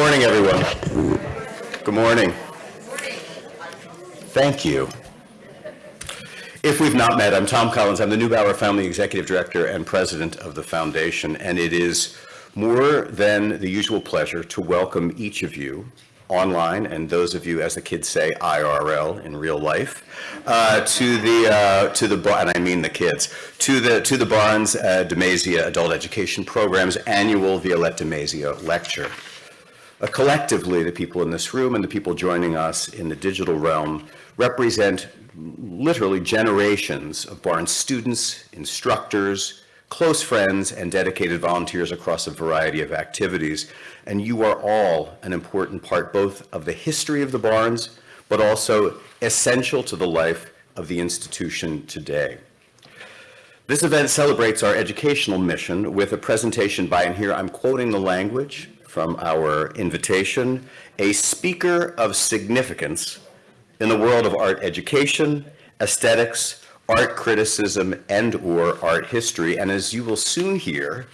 morning, everyone. Good morning. Thank you. If we've not met, I'm Tom Collins. I'm the Neubauer Family Executive Director and President of the Foundation, and it is more than the usual pleasure to welcome each of you online and those of you, as the kids say, IRL in real life, uh, to the uh, to the and I mean the kids to the to the Barnes uh, DeMazia Adult Education Program's annual Violette DeMazia lecture. Uh, collectively, the people in this room and the people joining us in the digital realm represent literally generations of Barnes students, instructors, close friends, and dedicated volunteers across a variety of activities. And you are all an important part both of the history of the Barnes, but also essential to the life of the institution today. This event celebrates our educational mission with a presentation by, and here I'm quoting the language from our invitation, a speaker of significance in the world of art education, aesthetics, art criticism, and or art history. And as you will soon hear,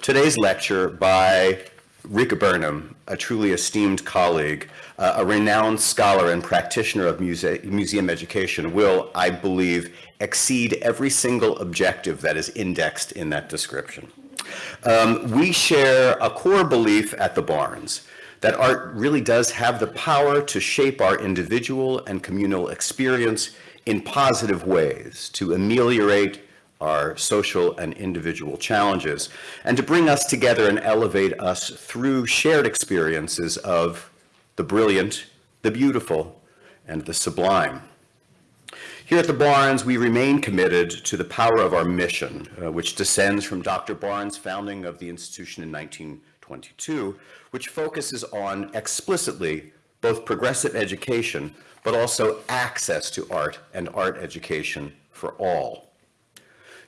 today's lecture by Rika Burnham, a truly esteemed colleague, uh, a renowned scholar and practitioner of muse museum education will, I believe, exceed every single objective that is indexed in that description. Um, we share a core belief at the Barnes that art really does have the power to shape our individual and communal experience in positive ways, to ameliorate our social and individual challenges, and to bring us together and elevate us through shared experiences of the brilliant, the beautiful, and the sublime. Here at the Barnes, we remain committed to the power of our mission, uh, which descends from Dr. Barnes' founding of the institution in 1922, which focuses on explicitly both progressive education, but also access to art and art education for all.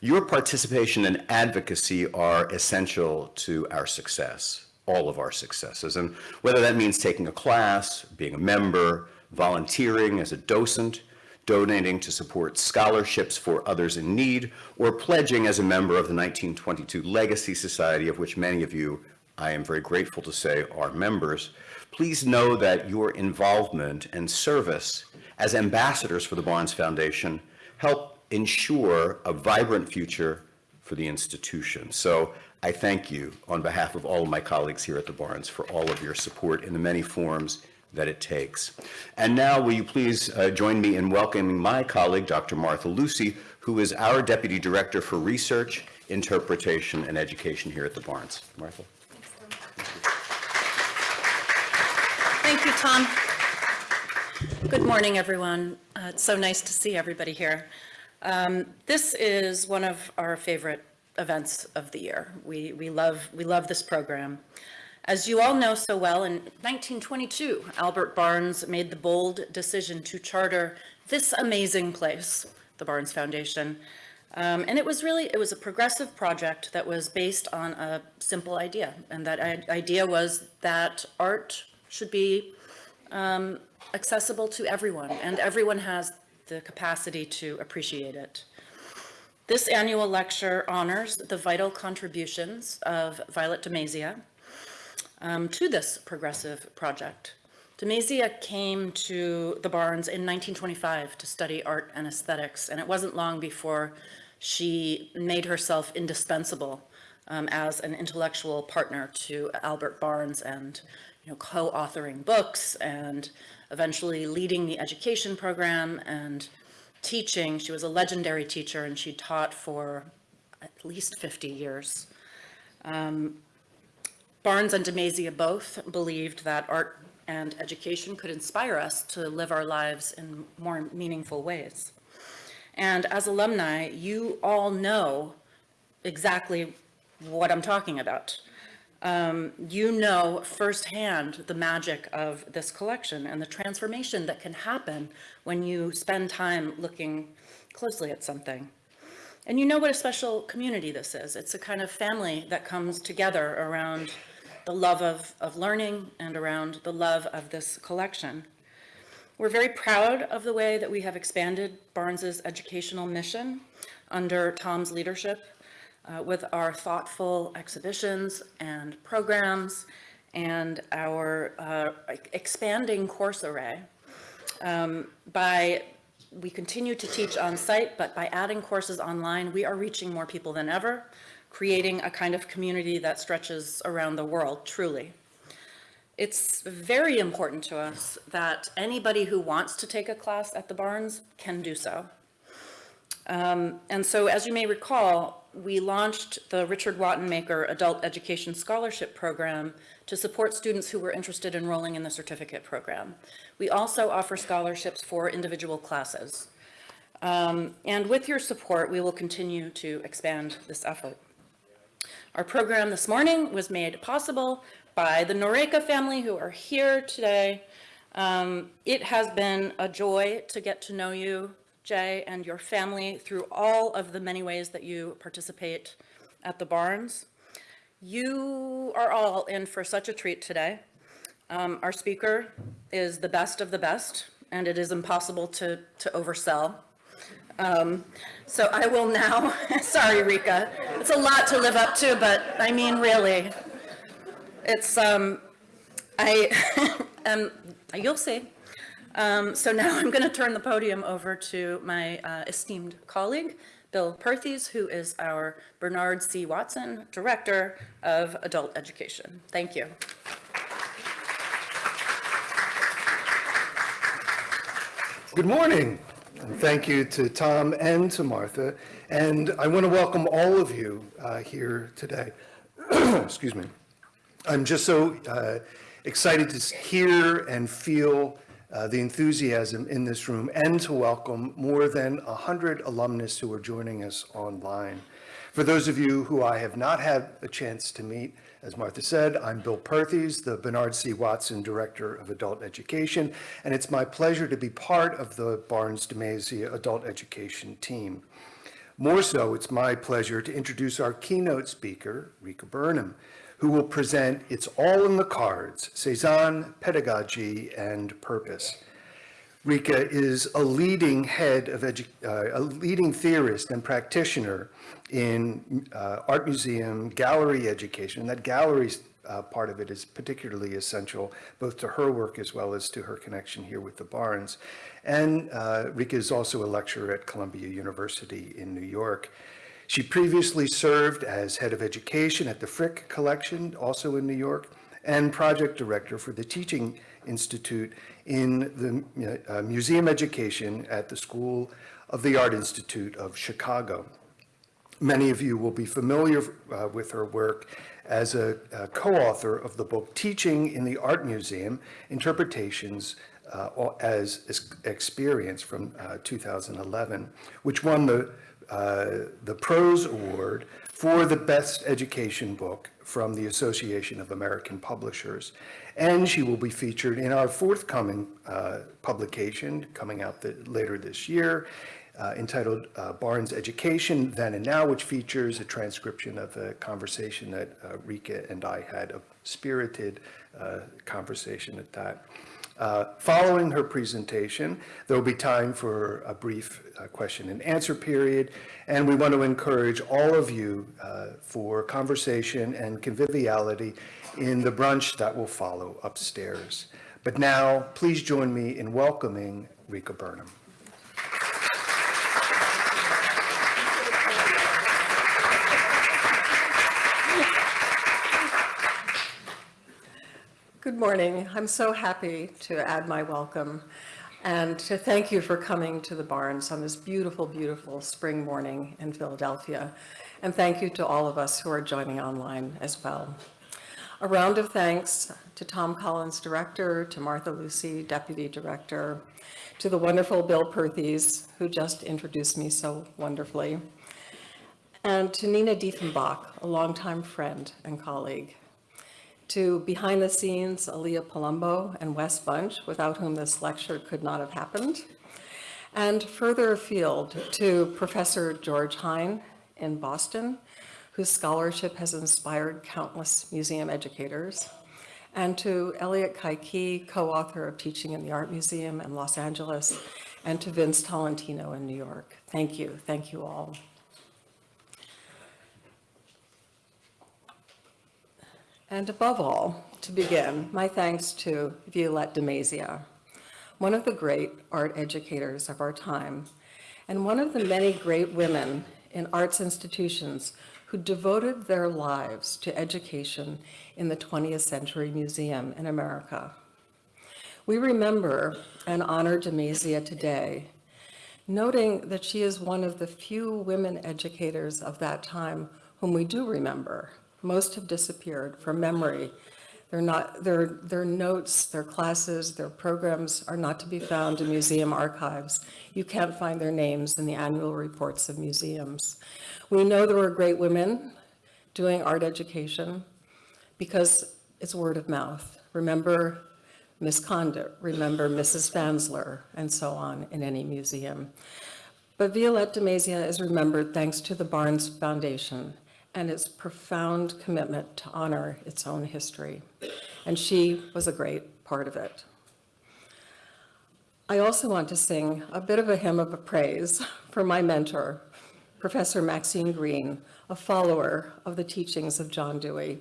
Your participation and advocacy are essential to our success, all of our successes. And whether that means taking a class, being a member, volunteering as a docent, donating to support scholarships for others in need, or pledging as a member of the 1922 Legacy Society, of which many of you, I am very grateful to say, are members, please know that your involvement and service as ambassadors for the Barnes Foundation help ensure a vibrant future for the institution. So I thank you on behalf of all of my colleagues here at the Barnes for all of your support in the many forms that it takes. And now will you please uh, join me in welcoming my colleague, Dr. Martha Lucy, who is our Deputy Director for Research, Interpretation, and Education here at the Barnes. Martha. Thank you, Tom. Good morning, everyone. Uh, it's so nice to see everybody here. Um, this is one of our favorite events of the year. We, we, love, we love this program. As you all know so well, in 1922, Albert Barnes made the bold decision to charter this amazing place, the Barnes Foundation. Um, and it was really, it was a progressive project that was based on a simple idea. And that idea was that art should be um, accessible to everyone, and everyone has the capacity to appreciate it. This annual lecture honors the vital contributions of Violet DeMazia, um, to this progressive project. DeMazia came to the Barnes in 1925 to study art and aesthetics, and it wasn't long before she made herself indispensable um, as an intellectual partner to Albert Barnes and you know, co-authoring books and eventually leading the education program and teaching. She was a legendary teacher and she taught for at least 50 years. Um, Barnes and DeMazia both believed that art and education could inspire us to live our lives in more meaningful ways. And as alumni, you all know exactly what I'm talking about. Um, you know firsthand the magic of this collection and the transformation that can happen when you spend time looking closely at something. And you know what a special community this is. It's a kind of family that comes together around the love of, of learning and around the love of this collection. We're very proud of the way that we have expanded Barnes's educational mission under Tom's leadership uh, with our thoughtful exhibitions and programs and our uh, expanding course array. Um, By, we continue to teach on-site, but by adding courses online, we are reaching more people than ever, creating a kind of community that stretches around the world, truly. It's very important to us that anybody who wants to take a class at the Barnes can do so. Um, And so, as you may recall, we launched the Richard Wattenmaker Adult Education Scholarship Program to support students who were interested in enrolling in the certificate program. We also offer scholarships for individual classes. Um, And with your support, we will continue to expand this effort. Our program this morning was made possible by the Noreka family who are here today. Um, It has been a joy to get to know you, Jay, and your family through all of the many ways that you participate at the Barnes. You are all in for such a treat today. Um, Our speaker is the best of the best, and it is impossible to, to oversell. Um, So I will now, sorry, Rika, it's a lot to live up to, but I mean, really. It's, um, I, um, you'll see. Um, So now I'm going to turn the podium over to my uh, esteemed colleague, Bill Perthes, who is our Bernard C. Watson Director of Adult Education. Thank you. Good morning, and thank you to Tom and to Martha. And I want to welcome all of you uh, here today. Excuse me. I'm just so uh, excited to hear and feel uh, the enthusiasm in this room and to welcome more than 100 alumnus who are joining us online. For those of you who I have not had a chance to meet, as Martha said, I'm Bill Perthes, the Bernard C. Watson Director of Adult Education, and it's my pleasure to be part of the Barnes DeMazia Adult Education team. More so, it's my pleasure to introduce our keynote speaker, Rika Burnham, who will present It's All in the Cards, Cezanne, Pedagogy, and Purpose. Rika is a leading head of, edu- uh, a leading theorist and practitioner in uh, art museum, gallery education. And that gallery uh, part of it is particularly essential both to her work as well as to her connection here with the Barnes. And uh, Rika is also a lecturer at Columbia University in New York. She previously served as head of education at the Frick Collection, also in New York, and project director for the Teaching Institute in the uh, museum education at the School of the Art Institute of Chicago. Many of you will be familiar uh, with her work as a, a co-author of the book Teaching in the Art Museum, Interpretations uh, as Ex- Experience from uh, 2011, which won the, uh, the Prose Award for the Best Education Book from the Association of American Publishers. And she will be featured in our forthcoming uh, publication coming out the- later this year uh, entitled uh, Barnes Education Then and Now, which features a transcription of a conversation that uh, Rika and I had, a spirited uh, conversation at that. Uh, Following her presentation, there will be time for a brief uh, question and answer period, and we want to encourage all of you uh, for conversation and conviviality in the brunch that will follow upstairs. But now, please join me in welcoming Rika Burnham. Good morning. I'm so happy to add my welcome and to thank you for coming to the Barnes on this beautiful, beautiful spring morning in Philadelphia. And thank you to all of us who are joining online as well. A round of thanks to Tom Collins, Director, to Martha Lucy, Deputy Director, to the wonderful Bill Perthes, who just introduced me so wonderfully, and to Nina Diefenbach, a longtime friend and colleague to behind the scenes, Aaliyah Palumbo and Wes Bunch, without whom this lecture could not have happened. And further afield to Professor George Hein in Boston, whose scholarship has inspired countless museum educators. And to Elliott Kai-Kee, co-author of Teaching in the Art Museum in Los Angeles, and to Vince Tolentino in New York. Thank you, thank you all. And above all, to begin, my thanks to Violette de Mazia, one of the great art educators of our time, and one of the many great women in arts institutions who devoted their lives to education in the 20th Century Museum in America. We remember and honor Demazia today, noting that she is one of the few women educators of that time whom we do remember. Most have disappeared from memory. They're not, their, their notes, their classes, their programs are not to be found in museum archives. You can't find their names in the annual reports of museums. We know there were great women doing art education because it's word of mouth. Remember Miss Condit, remember Mrs. Fansler, and so on in any museum. But Violette de is remembered thanks to the Barnes Foundation and its profound commitment to honor its own history. And she was a great part of it. I also want to sing a bit of a hymn of praise for my mentor, Professor Maxine Greene, a follower of the teachings of John Dewey.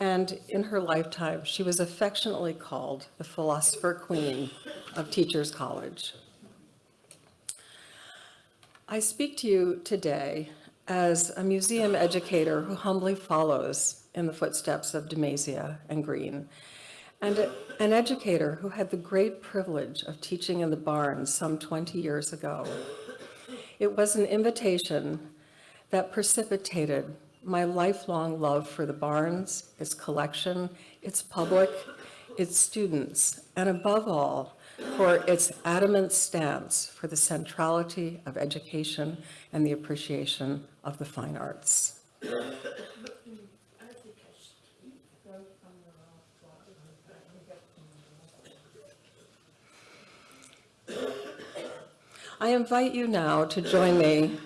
And in her lifetime, she was affectionately called the philosopher queen of Teachers College. I speak to you today as a museum educator who humbly follows in the footsteps of Demazia and Greene, and a- an educator who had the great privilege of teaching in the Barnes some 20 years ago. It was an invitation that precipitated my lifelong love for the Barnes, its collection, its public, its students, and above all, for its adamant stance for the centrality of education and the appreciation of the fine arts. I invite you now to join me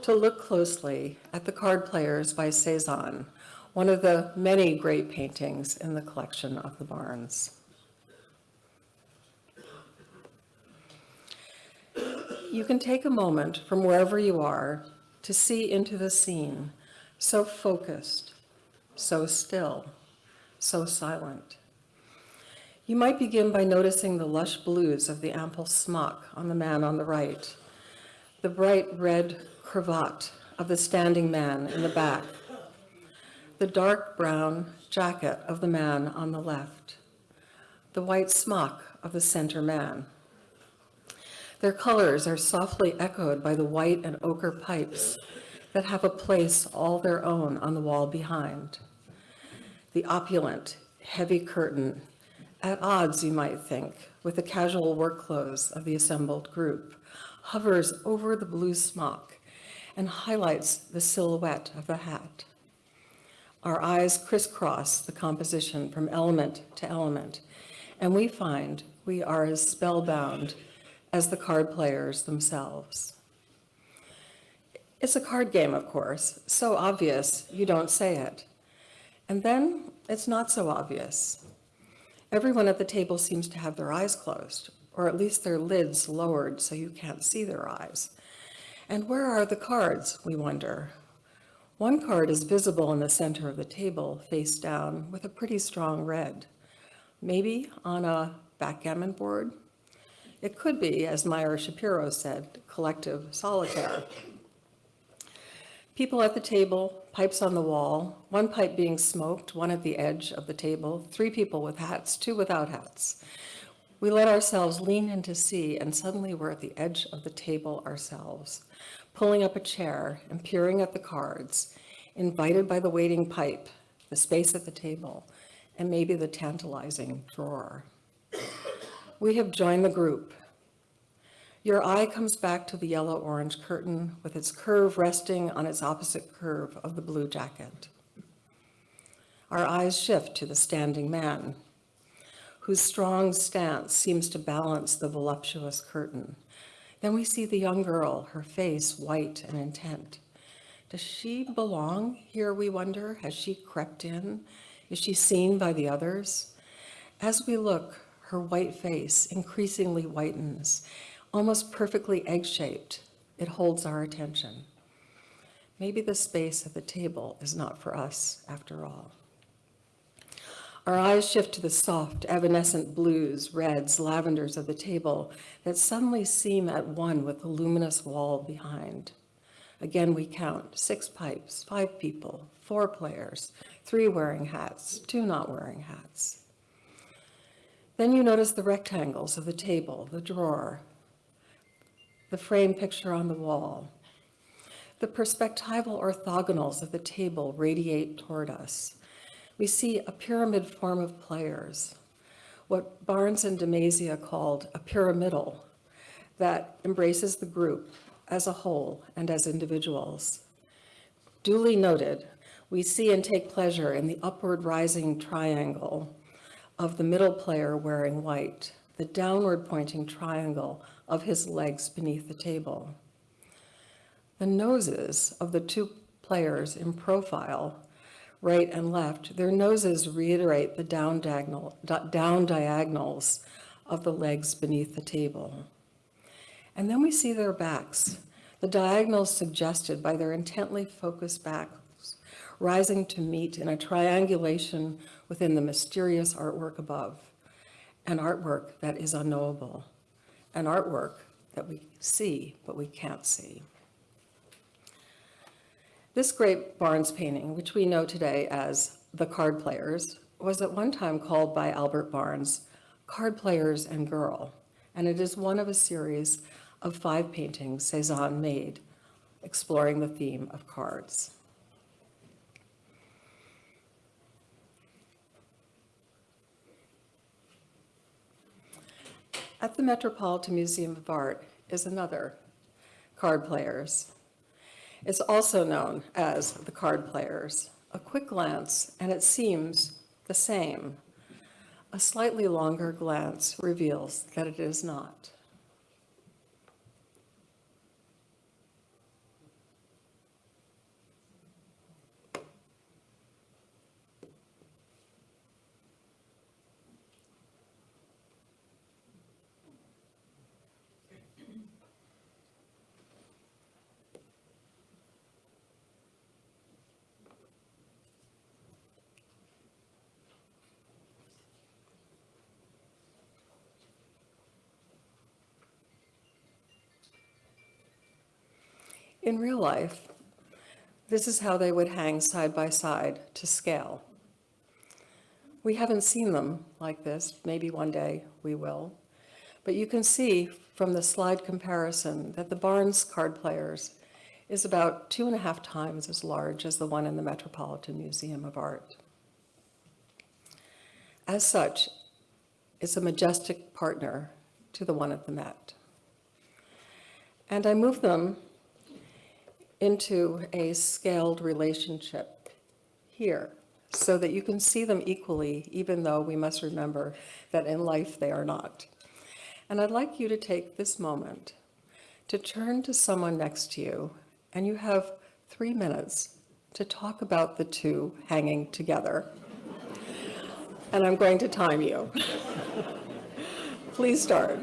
to look closely at the card players by Cezanne, one of the many great paintings in the collection of the Barnes. You can take a moment from wherever you are to see into the scene, so focused, so still, so silent. You might begin by noticing the lush blues of the ample smock on the man on the right, the bright red cravat of the standing man in the back, the dark brown jacket of the man on the left, the white smock of the center man. Their colors are softly echoed by the white and ochre pipes that have a place all their own on the wall behind. The opulent, heavy curtain, at odds, you might think, with the casual work clothes of the assembled group, hovers over the blue smock and highlights the silhouette of the hat. Our eyes crisscross the composition from element to element, and we find we are as spellbound as the card players themselves. It's a card game, of course, so obvious you don't say it. And then it's not so obvious. Everyone at the table seems to have their eyes closed, or at least their lids lowered so you can't see their eyes. And where are the cards, we wonder? One card is visible in the center of the table, face down, with a pretty strong red. Maybe on a backgammon board? It could be, as Meyer Schapiro said, collective solitaire. People at the table, pipes on the wall, one pipe being smoked, one at the edge of the table, three people with hats, two without hats. We let ourselves lean in to see, and suddenly we're at the edge of the table ourselves, pulling up a chair and peering at the cards, invited by the waiting pipe, the space at the table, and maybe the tantalizing drawer. We have joined the group. Your eye comes back to the yellow-orange curtain with its curve resting on its opposite curve of the blue jacket. Our eyes shift to the standing man, whose strong stance seems to balance the voluptuous curtain. Then we see the young girl, her face white and intent. Does she belong here, we wonder? Has she crept in? Is she seen by the others? As we look, her white face increasingly whitens, almost perfectly egg-shaped. It holds our attention. Maybe the space at the table is not for us after all. Our eyes shift to the soft, evanescent blues, reds, lavenders of the table that suddenly seem at one with the luminous wall behind. Again, we count six pipes, five people, four players, three wearing hats, two not wearing hats. Then you notice the rectangles of the table, the drawer, the frame picture on the wall. The perspectival orthogonals of the table radiate toward us. We see a pyramid form of players, what Barnes and DeMazia called a pyramidal that embraces the group as a whole and as individuals. Duly noted, we see and take pleasure in the upward rising triangle of the middle player wearing white, the downward pointing triangle of his legs beneath the table. The noses of the two players in profile, right and left, their noses reiterate the down diagonal, down diagonals of the legs beneath the table. And then we see their backs, the diagonals suggested by their intently focused backs, rising to meet in a triangulation within the mysterious artwork above, an artwork that is unknowable, an artwork that we see but we can't see. This great Barnes painting, which we know today as The Card Players, was at one time called by Albert Barnes Card Players and Girl, and it is one of a series of five paintings Cezanne made exploring the theme of cards. At the Metropolitan Museum of Art is another, Card Players. It's also known as the Card Players. A quick glance, and it seems the same. A slightly longer glance reveals that it is not. In real life, this is how they would hang side by side to scale. We haven't seen them like this, maybe one day we will, but you can see from the slide comparison that the Barnes card players is about two and a half times as large as the one in the Metropolitan Museum of Art. As such, it's a majestic partner to the one at the Met. And I move them into a scaled relationship here so that you can see them equally, even though we must remember that in life they are not. And I'd like you to take this moment to turn to someone next to you, and you have three minutes to talk about the two hanging together. And I'm going to time you. Please start.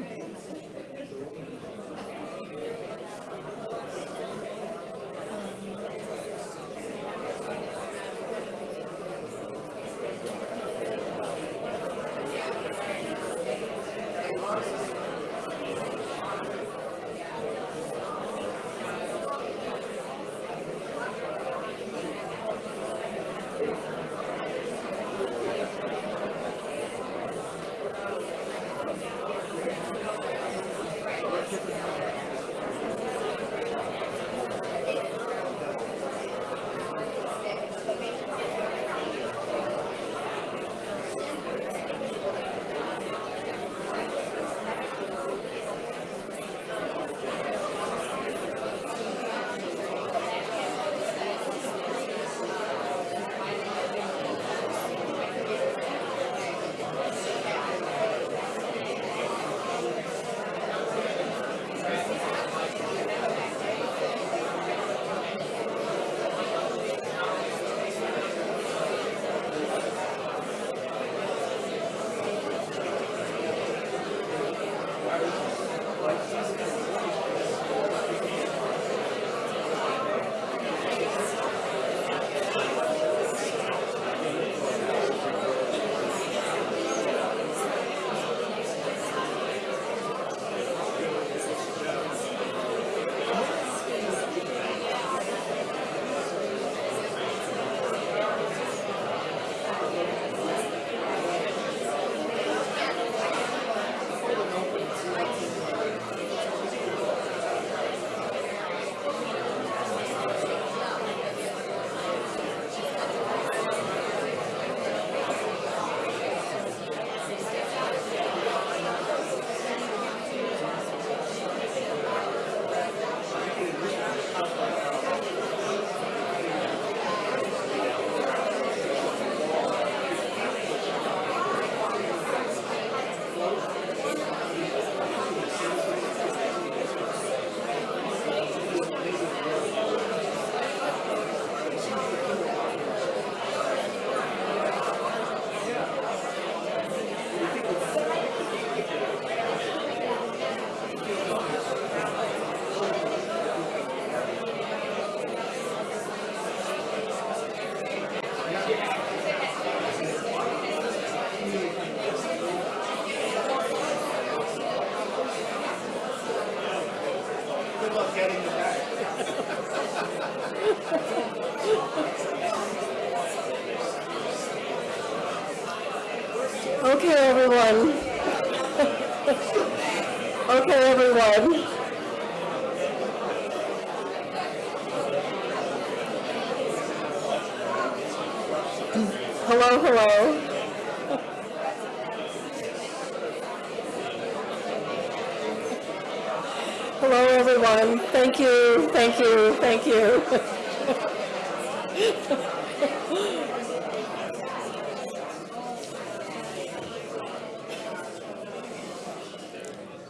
Thank you.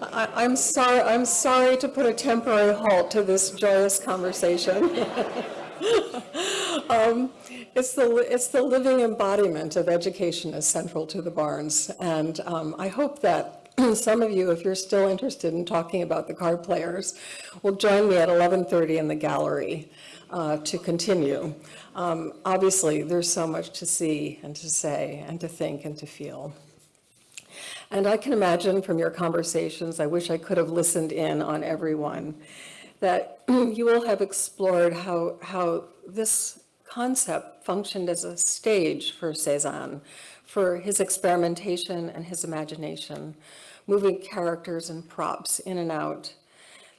I, I'm sorry, I'm sorry to put a temporary halt to this joyous conversation. Um, It's the, it's the living embodiment of education is central to the Barnes. And um, I hope that some of you, if you're still interested in talking about the card players, will join me at 11:30 in the gallery uh, to continue. Um, Obviously, there's so much to see and to say and to think and to feel. And I can imagine from your conversations, I wish I could have listened in on everyone, that you will have explored how, how this concept functioned as a stage for Cezanne, for his experimentation and his imagination, moving characters and props in and out,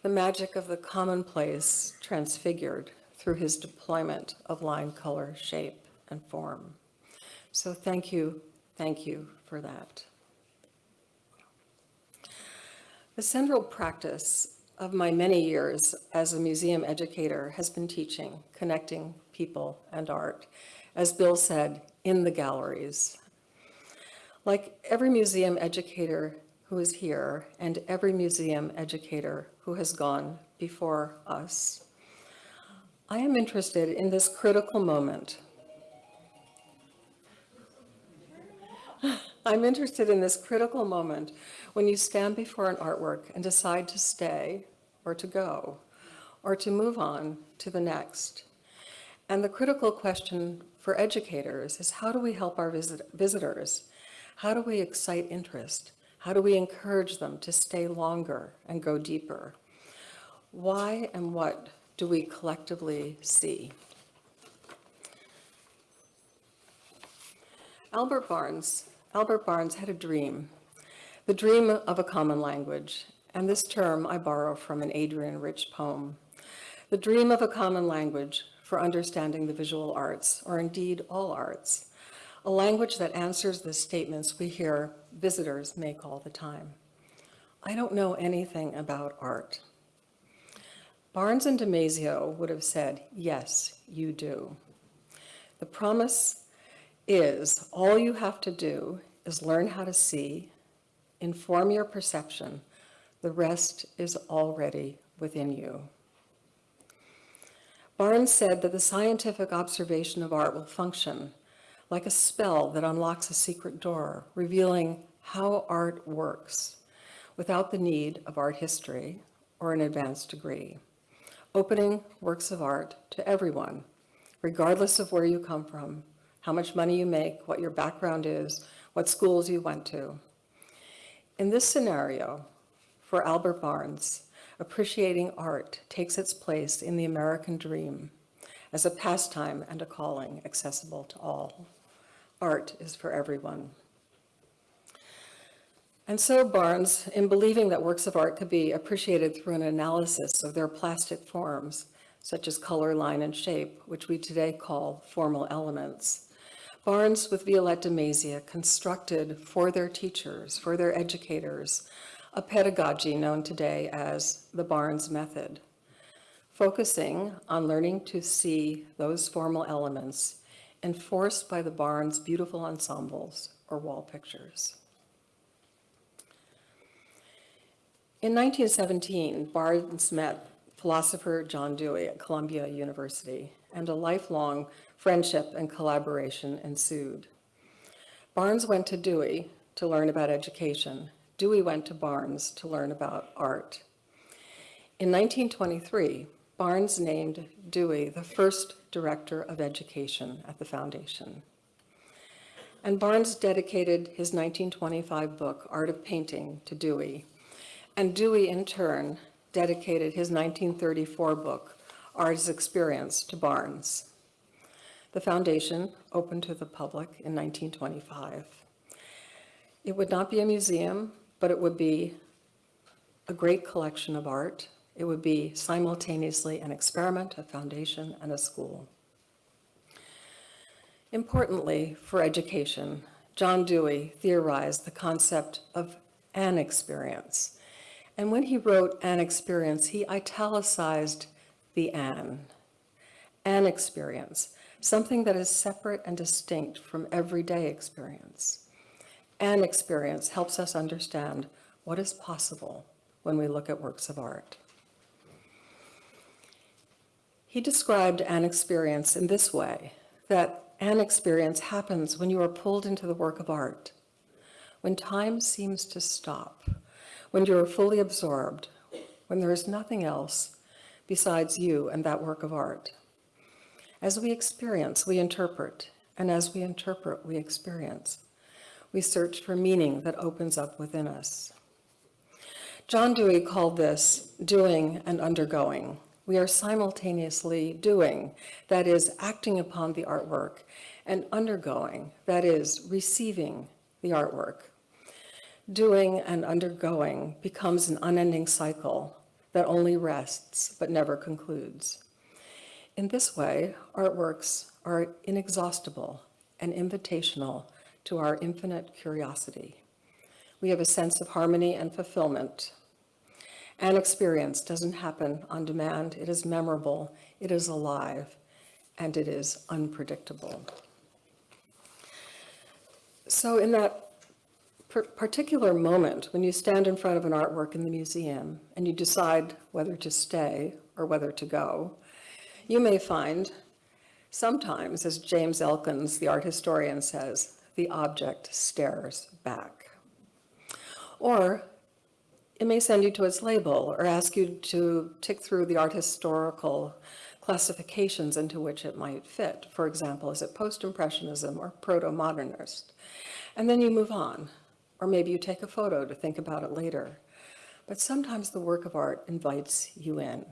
the magic of the commonplace transfigured through his deployment of line, color, shape, and form. So thank you, thank you for that. The central practice of my many years as a museum educator has been teaching, connecting people and art, as Bill said, in the galleries. Like every museum educator who is here and every museum educator who has gone before us, I am interested in this critical moment I'm interested in this critical moment when you stand before an artwork and decide to stay or to go or to move on to the next. And the critical question for educators is how do we help our visit- visitors? How do we excite interest? How do we encourage them to stay longer and go deeper? Why and what do we collectively see? Albert Barnes, Albert Barnes had a dream, the dream of a common language, and this term I borrow from an Adrienne Rich poem. The dream of a common language for understanding the visual arts, or indeed all arts, a language that answers the statements we hear visitors make all the time. I don't know anything about art. Barnes and DeMazia would have said, yes, you do. The promise is all you have to do is learn how to see, inform your perception. The rest is already within you. Barnes said that the scientific observation of art will function like a spell that unlocks a secret door, revealing how art works without the need of art history or an advanced degree, opening works of art to everyone, regardless of where you come from, how much money you make, what your background is, what schools you went to. In this scenario, for Albert Barnes, appreciating art takes its place in the American dream as a pastime and a calling accessible to all. Art is for everyone. And so Barnes, in believing that works of art could be appreciated through an analysis of their plastic forms, such as color, line, and shape, which we today call formal elements, Barnes with Violette de constructed for their teachers, for their educators, a pedagogy known today as the Barnes Method, focusing on learning to see those formal elements enforced by the Barnes beautiful ensembles or wall pictures. In 1917, Barnes met philosopher John Dewey at Columbia University, and a lifelong friendship and collaboration ensued. Barnes went to Dewey to learn about education. Dewey went to Barnes to learn about art. In 1923, Barnes named Dewey the first director of education at the foundation. And Barnes dedicated his 1925 book, Art of Painting, to Dewey. And Dewey, in turn, dedicated his 1934 book, Art as Experience, to Barnes. The foundation opened to the public in 1925. It would not be a museum, but it would be a great collection of art. It would be simultaneously an experiment, a foundation, and a school. Importantly, for education, John Dewey theorized the concept of an experience. And when he wrote an experience, he italicized the an. An experience, something that is separate and distinct from everyday experience. An experience helps us understand what is possible when we look at works of art. He described an experience in this way, that an experience happens when you are pulled into the work of art, when time seems to stop, when you are fully absorbed, when there is nothing else besides you and that work of art. As we experience, we interpret, and as we interpret, we experience. We search for meaning that opens up within us. John Dewey called this doing and undergoing. We are simultaneously doing, that is, acting upon the artwork, and undergoing, that is, receiving the artwork. Doing and undergoing becomes an unending cycle that only rests but never concludes. In this way, artworks are inexhaustible and invitational to our infinite curiosity. We have a sense of harmony and fulfillment. An experience doesn't happen on demand. It is memorable, it is alive, and it is unpredictable. So in that particular moment, when you stand in front of an artwork in the museum and you decide whether to stay or whether to go, you may find sometimes, as James Elkins, the art historian, says, the object stares back. Or it may send you to its label or ask you to tick through the art historical classifications into which it might fit. For example, is it post-impressionism or proto-modernist? And then you move on. Or maybe you take a photo to think about it later. But sometimes the work of art invites you in.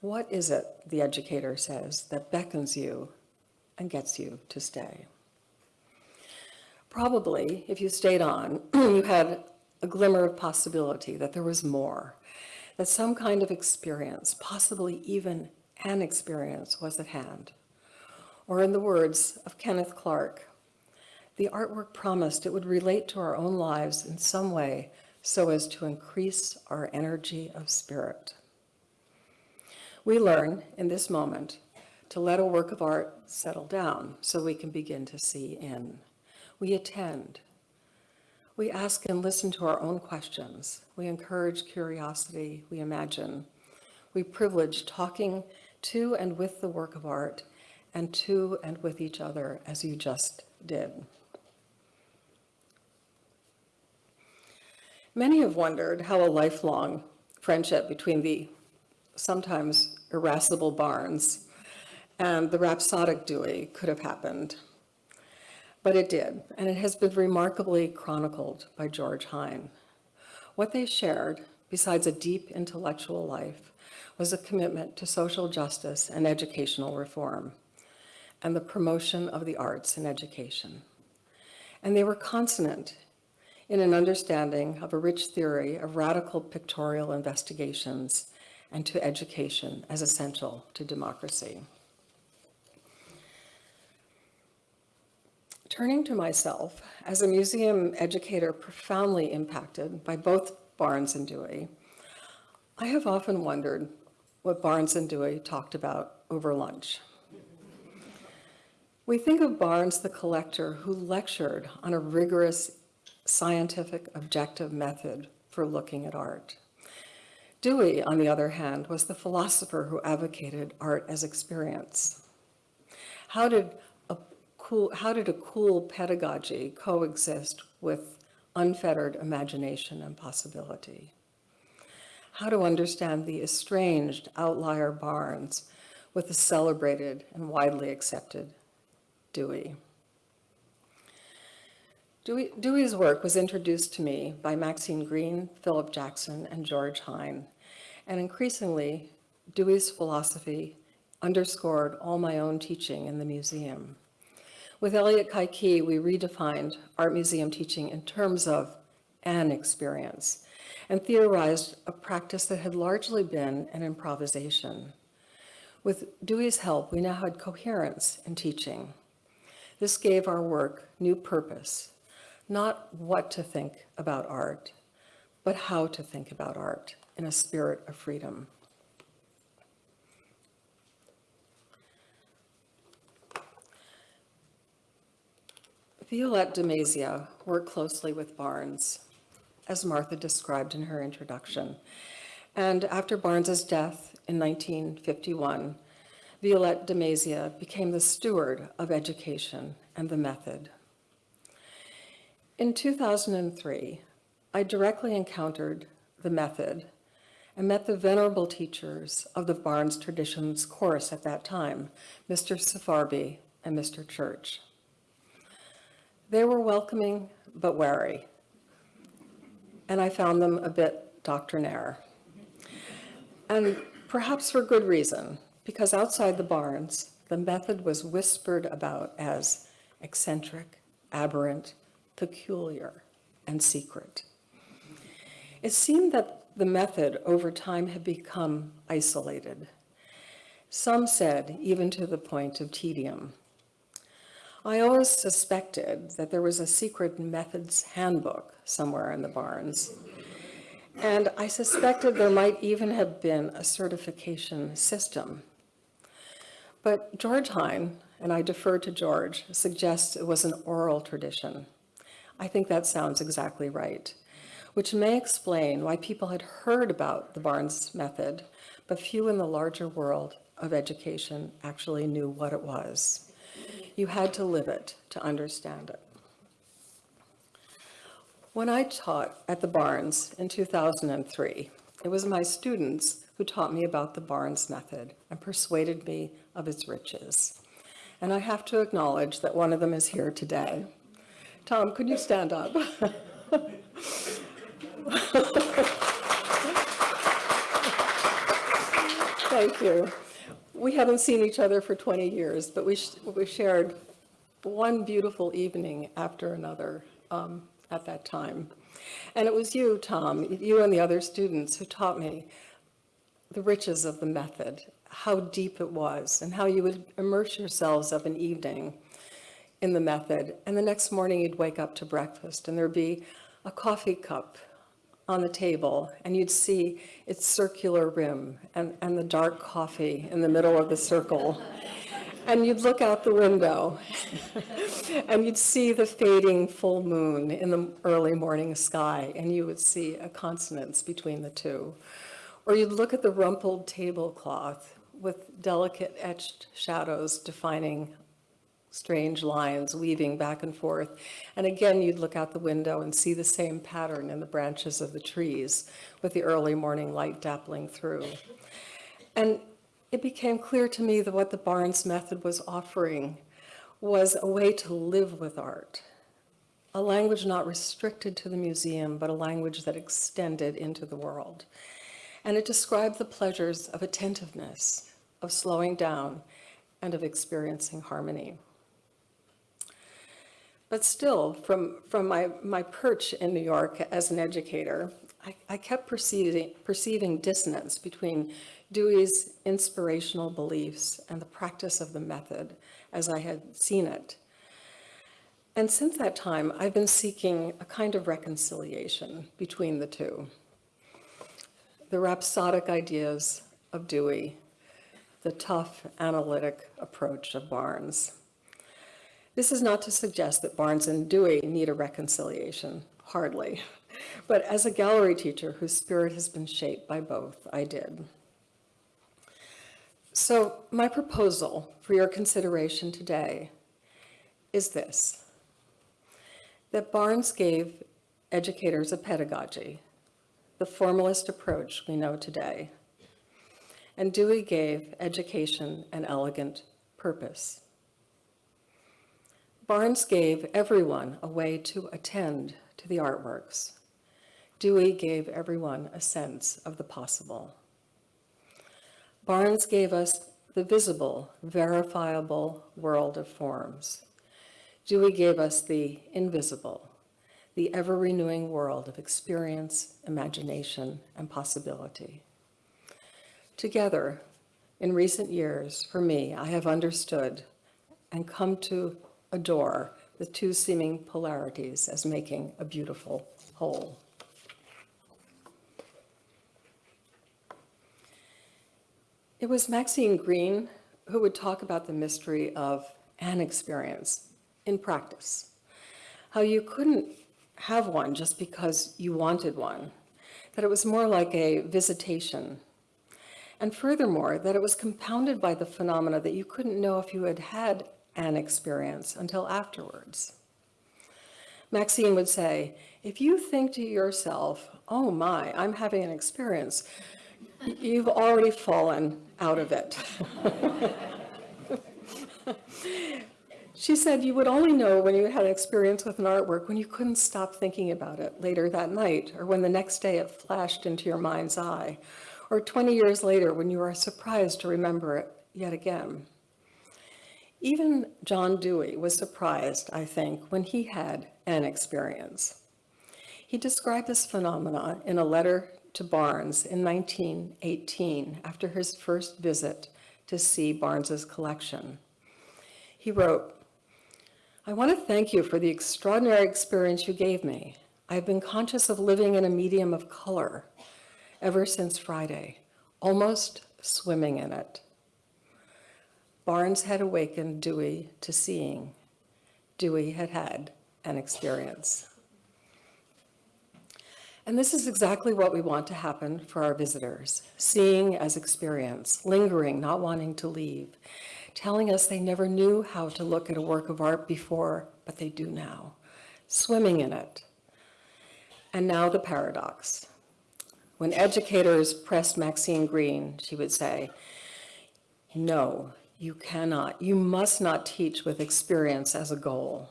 What is it, the educator says, that beckons you and gets you to stay? Probably, if you stayed on, you had a glimmer of possibility that there was more, that some kind of experience, possibly even an experience, was at hand. Or in the words of Kenneth Clark, the artwork promised it would relate to our own lives in some way so as to increase our energy of spirit. We learn in this moment to let a work of art settle down so we can begin to see in. We attend. We ask and listen to our own questions. We encourage curiosity. We imagine. We privilege talking to and with the work of art and to and with each other as you just did. Many have wondered how a lifelong friendship between the sometimes irascible Barnes and the rhapsodic Dewey could have happened. But it did, and it has been remarkably chronicled by George Hein. What they shared, besides a deep intellectual life, was a commitment to social justice and educational reform, and the promotion of the arts in education. And they were consonant in an understanding of a rich theory of radical pictorial investigations and to education as essential to democracy. Turning to myself, as a museum educator profoundly impacted by both Barnes and Dewey, I have often wondered what Barnes and Dewey talked about over lunch. We think of Barnes the collector who lectured on a rigorous scientific objective method for looking at art. Dewey, on the other hand, was the philosopher who advocated art as experience. How did cool, how did a cool pedagogy coexist with unfettered imagination and possibility? How to understand the estranged outlier Barnes with the celebrated and widely accepted Dewey. Dewey, Dewey's work was introduced to me by Maxine Greene, Philip Jackson, and George Hein. And increasingly, Dewey's philosophy underscored all my own teaching in the museum. With Elliott Kai-Kee, we redefined art museum teaching in terms of an experience and theorized a practice that had largely been an improvisation. With Dewey's help, we now had coherence in teaching. This gave our work new purpose, not what to think about art, but how to think about art in a spirit of freedom. Violette de Mazia worked closely with Barnes, as Martha described in her introduction. And after Barnes's death in 1951, Violette de Mazia became the steward of education and the method. In 2003, I directly encountered the method and met the venerable teachers of the Barnes Traditions course at that time, Mr. Sefarbi and Mr. Church. They were welcoming but wary, and I found them a bit doctrinaire. And perhaps for good reason, because outside the Barnes, the method was whispered about as eccentric, aberrant, peculiar, and secret. It seemed that the method over time had become isolated. Some said even to the point of tedium. I always suspected that there was a secret methods handbook somewhere in the Barnes. And I suspected there might even have been a certification system. But George Hein, and I defer to George, suggests it was an oral tradition. I think that sounds exactly right, which may explain why people had heard about the Barnes method, but few in the larger world of education actually knew what it was. You had to live it to understand it. When I taught at the Barnes in 2003, it was my students who taught me about the Barnes method and persuaded me of its riches. And I have to acknowledge that one of them is here today. Tom, could you stand up? Thank you. We haven't seen each other for 20 years, but we, sh- we shared one beautiful evening after another um, at that time. And it was you, Tom, you and the other students who taught me the riches of the method, how deep it was, and how you would immerse yourselves of an evening in the method. And the next morning you'd wake up to breakfast and there'd be a coffee cup on the table and you'd see its circular rim and, and the dark coffee in the middle of the circle. And you'd look out the window and you'd see the fading full moon in the early morning sky and you would see a consonance between the two. Or you'd look at the rumpled tablecloth with delicate etched shadows defining strange lines weaving back and forth. And again, you'd look out the window and see the same pattern in the branches of the trees with the early morning light dappling through. And it became clear to me that what the Barnes method was offering was a way to live with art, a language not restricted to the museum, but a language that extended into the world. And it described the pleasures of attentiveness, of slowing down, and of experiencing harmony. But still, from, from my, my perch in New York as an educator, I, I kept perceiving, perceiving dissonance between Dewey's inspirational beliefs and the practice of the method as I had seen it. And since that time, I've been seeking a kind of reconciliation between the two. The rhapsodic ideas of Dewey, the tough analytic approach of Barnes. This is not to suggest that Barnes and Dewey need a reconciliation, hardly. But as a gallery teacher whose spirit has been shaped by both, I did. So my proposal for your consideration today is this, that Barnes gave educators a pedagogy, the formalist approach we know today, and Dewey gave education an elegant purpose. Barnes gave everyone a way to attend to the artworks. Dewey gave everyone a sense of the possible. Barnes gave us the visible, verifiable world of forms. Dewey gave us the invisible, the ever-renewing world of experience, imagination, and possibility. Together, in recent years, for me, I have understood and come to adore the two seeming polarities as making a beautiful whole. It was Maxine Greene who would talk about the mystery of an experience in practice. How you couldn't have one just because you wanted one, that it was more like a visitation. And furthermore, that it was compounded by the phenomena that you couldn't know if you had had an experience until afterwards. Maxine would say, if you think to yourself, oh my, I'm having an experience, you've already fallen out of it. She said you would only know when you had an experience with an artwork when you couldn't stop thinking about it later that night, or when the next day it flashed into your mind's eye, or 20 years later when you are surprised to remember it yet again. Even John Dewey was surprised, I think, when he had an experience. He described this phenomena in a letter to Barnes in 1918 after his first visit to see Barnes's collection. He wrote, I want to thank you for the extraordinary experience you gave me. I have been conscious of living in a medium of color ever since Friday, almost swimming in it. Barnes had awakened Dewey to seeing. Dewey had had an experience. And this is exactly what we want to happen for our visitors, seeing as experience, lingering, not wanting to leave, telling us they never knew how to look at a work of art before, but they do now, swimming in it. And now the paradox. When educators pressed Maxine Greene, she would say, no, you cannot, you must not teach with experience as a goal,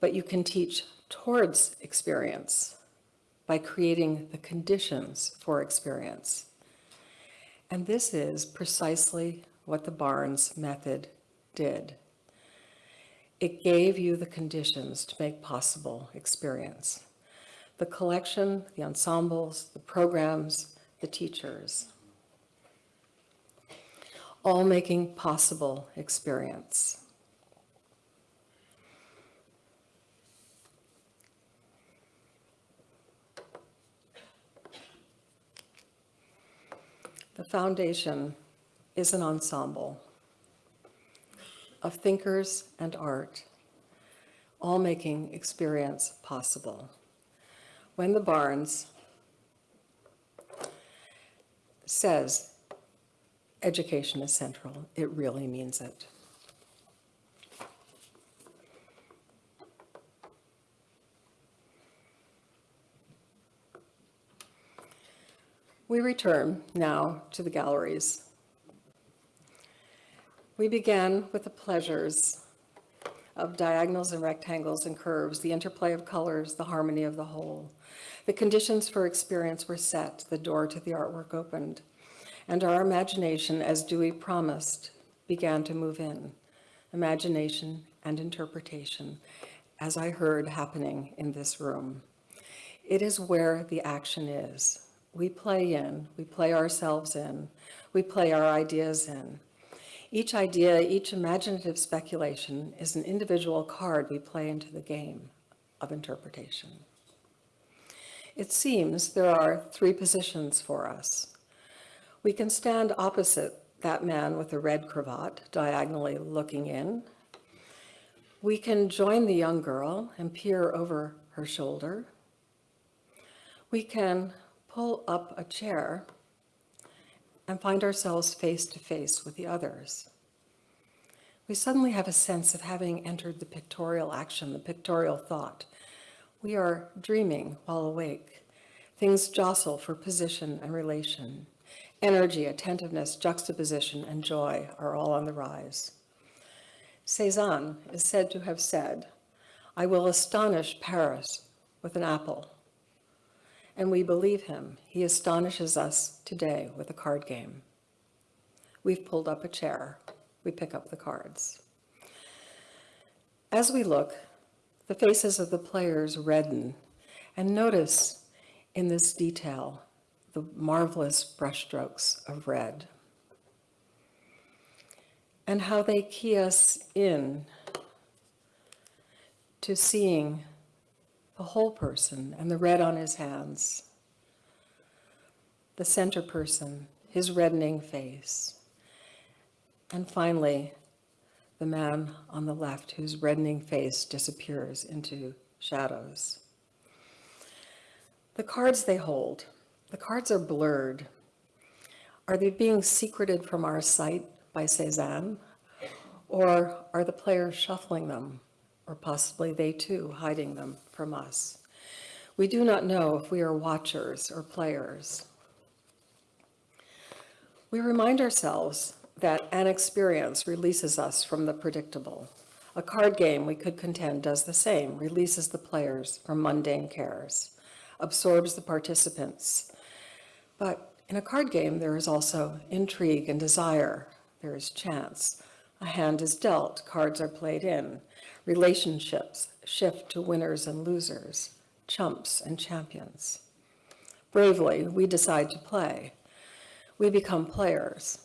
but you can teach towards experience by creating the conditions for experience. And this is precisely what the Barnes method did. It gave you the conditions to make possible experience. The collection, the ensembles, the programs, the teachers, all making possible experience. The foundation is an ensemble of thinkers and art, all making experience possible. When the Barnes says education is central, it really means it. We return now to the galleries. We began with the pleasures of diagonals and rectangles and curves, the interplay of colors, the harmony of the whole. The conditions for experience were set, the door to the artwork opened, and our imagination, as Dewey promised, began to move in. Imagination and interpretation, as I heard happening in this room. It is where the action is. We play in, we play ourselves in, we play our ideas in. Each idea, each imaginative speculation is an individual card we play into the game of interpretation. It seems there are three positions for us. We can stand opposite that man with the red cravat, diagonally looking in. We can join the young girl and peer over her shoulder. We can pull up a chair and find ourselves face to face with the others. We suddenly have a sense of having entered the pictorial action, the pictorial thought. We are dreaming while awake. Things jostle for position and relation. Energy, attentiveness, juxtaposition, and joy are all on the rise. Cézanne is said to have said, I will astonish Paris with an apple. And we believe him. He astonishes us today with a card game. We've pulled up a chair. We pick up the cards. As we look, the faces of the players redden, and notice in this detail the marvelous brushstrokes of red. And how they key us in to seeing the whole person and the red on his hands, the center person, his reddening face, and finally, the man on the left whose reddening face disappears into shadows. The cards they hold, the cards are blurred. Are they being secreted from our sight by Cézanne? Or are the players shuffling them, or possibly they too hiding them from us? We do not know if we are watchers or players. We remind ourselves that an experience releases us from the predictable. A card game, we could contend, does the same, releases the players from mundane cares, absorbs the participants. But in a card game, there is also intrigue and desire. There is chance. A hand is dealt, cards are played in. Relationships shift to winners and losers, chumps and champions. Bravely, we decide to play. We become players.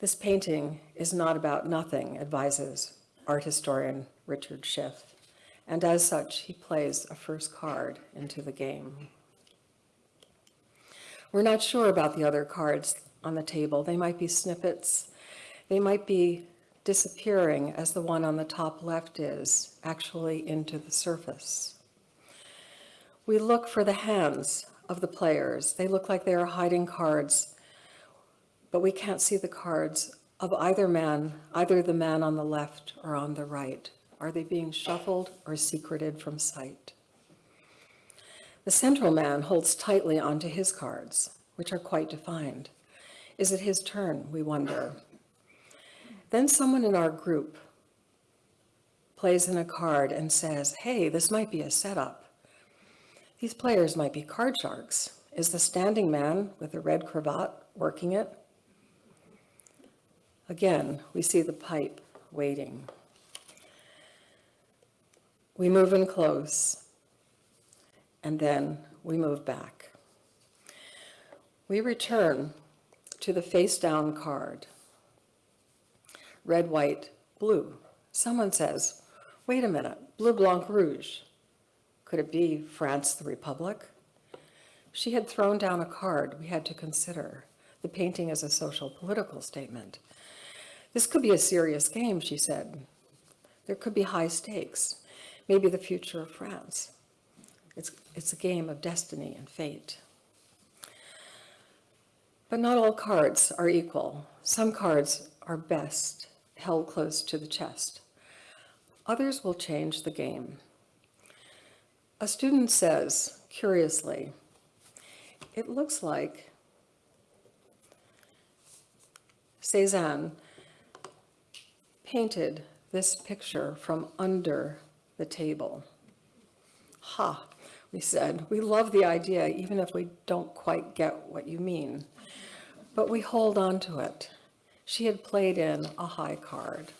This painting is not about nothing, advises art historian Richard Schiff, and as such, he plays a first card into the game. We're not sure about the other cards on the table. They might be snippets. They might be disappearing as the one on the top left is, actually into the surface. We look for the hands of the players. They look like they are hiding cards, but we can't see the cards of either man, either the man on the left or on the right. Are they being shuffled or secreted from sight? The central man holds tightly onto his cards, which are quite defined. Is it his turn, we wonder? Then someone in our group plays in a card and says, hey, this might be a setup. These players might be card sharks. Is the standing man with the red cravat working it? Again, we see the pipe waiting. We move in close, and then we move back. We return to the face-down card. Red, white, blue. Someone says, wait a minute, bleu, blanc, rouge. Could it be France the Republic? She had thrown down a card we had to consider. The painting is a social political statement. This could be a serious game, she said. There could be high stakes, maybe the future of France. It's, it's a game of destiny and fate. But not all cards are equal. Some cards are best held close to the chest. Others will change the game. A student says, curiously, it looks like Cézanne painted this picture from under the table. Ha, we said, we love the idea even if we don't quite get what you mean, but we hold on to it. She had played in a high card.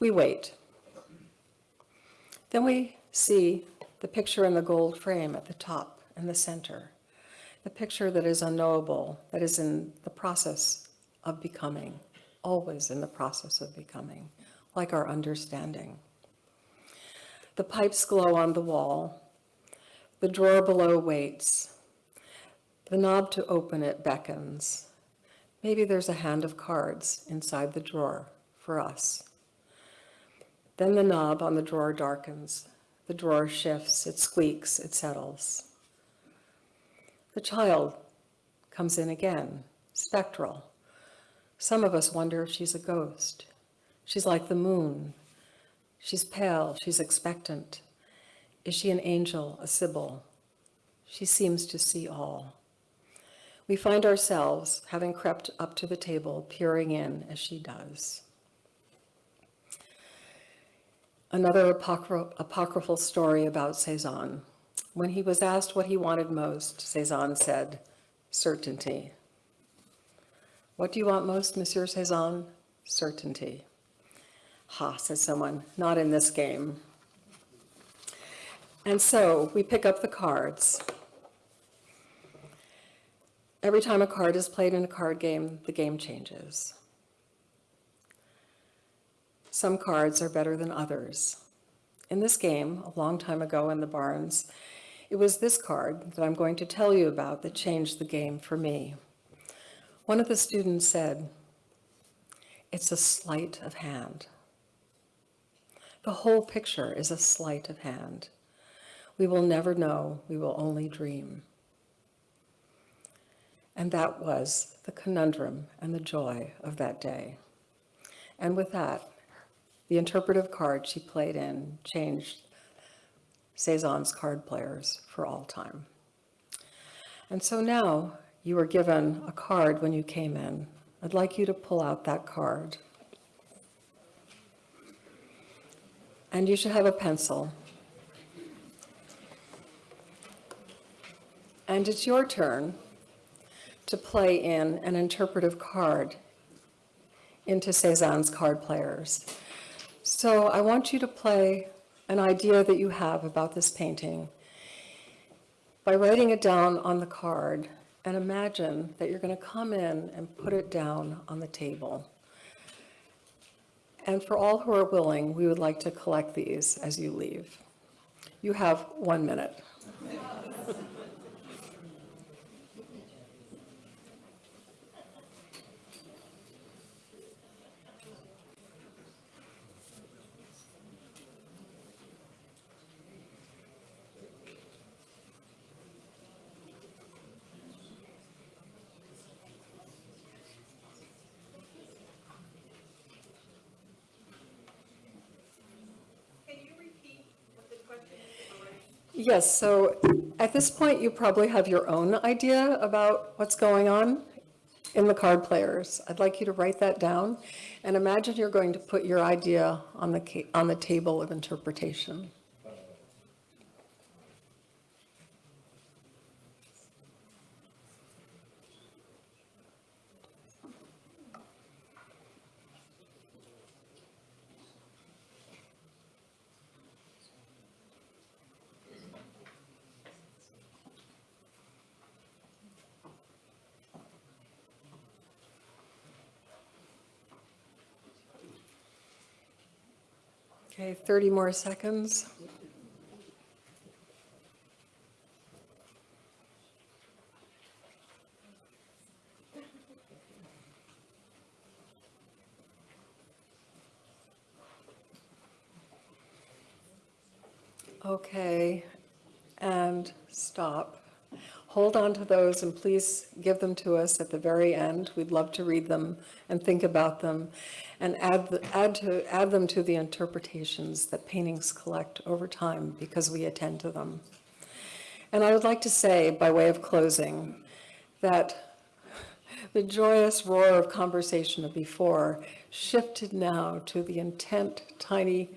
We wait. Then we see the picture in the gold frame at the top in the center, the picture that is unknowable, that is in the process of becoming, always in the process of becoming, like our understanding. The pipes glow on the wall. The drawer below waits. The knob to open it beckons. Maybe there's a hand of cards inside the drawer for us. Then the knob on the drawer darkens. The drawer shifts, it squeaks, it settles. The child comes in again, spectral. Some of us wonder if she's a ghost. She's like the moon. She's pale, she's expectant. Is she an angel, a sibyl? She seems to see all. We find ourselves, having crept up to the table, peering in as she does. Another apocry- apocryphal story about Cézanne. When he was asked what he wanted most, Cézanne said, certainty. What do you want most, Monsieur Cézanne? Certainty. Ha, says someone, not in this game. And so we pick up the cards. Every time a card is played in a card game, the game changes. Some cards are better than others. In this game, a long time ago in the Barnes, it was this card that I'm going to tell you about that changed the game for me. One of the students said, it's a sleight of hand. The whole picture is a sleight of hand. We will never know, we will only dream. And that was the conundrum and the joy of that day. And with that, the interpretive card she played in changed Cezanne's card players for all time. And so now you were given a card when you came in. I'd like you to pull out that card. And you should have a pencil. And it's your turn to play in an interpretive card into Cezanne's card players. So I want you to play an idea that you have about this painting by writing it down on the card and imagine that you're going to come in and put it down on the table. And for all who are willing, we would like to collect these as you leave. You have one minute. Yes, so at this point, you probably have your own idea about what's going on in the card players. I'd like you to write that down and imagine you're going to put your idea on the, on the table of interpretation. Okay, 30 more seconds. Okay, and stop. Hold on to those and please give them to us at the very end. We'd love to read them and think about them and add, the- add to, add them to the interpretations that paintings collect over time because we attend to them. And I would like to say, by way of closing, that the joyous roar of conversation of before shifted now to the intent, tiny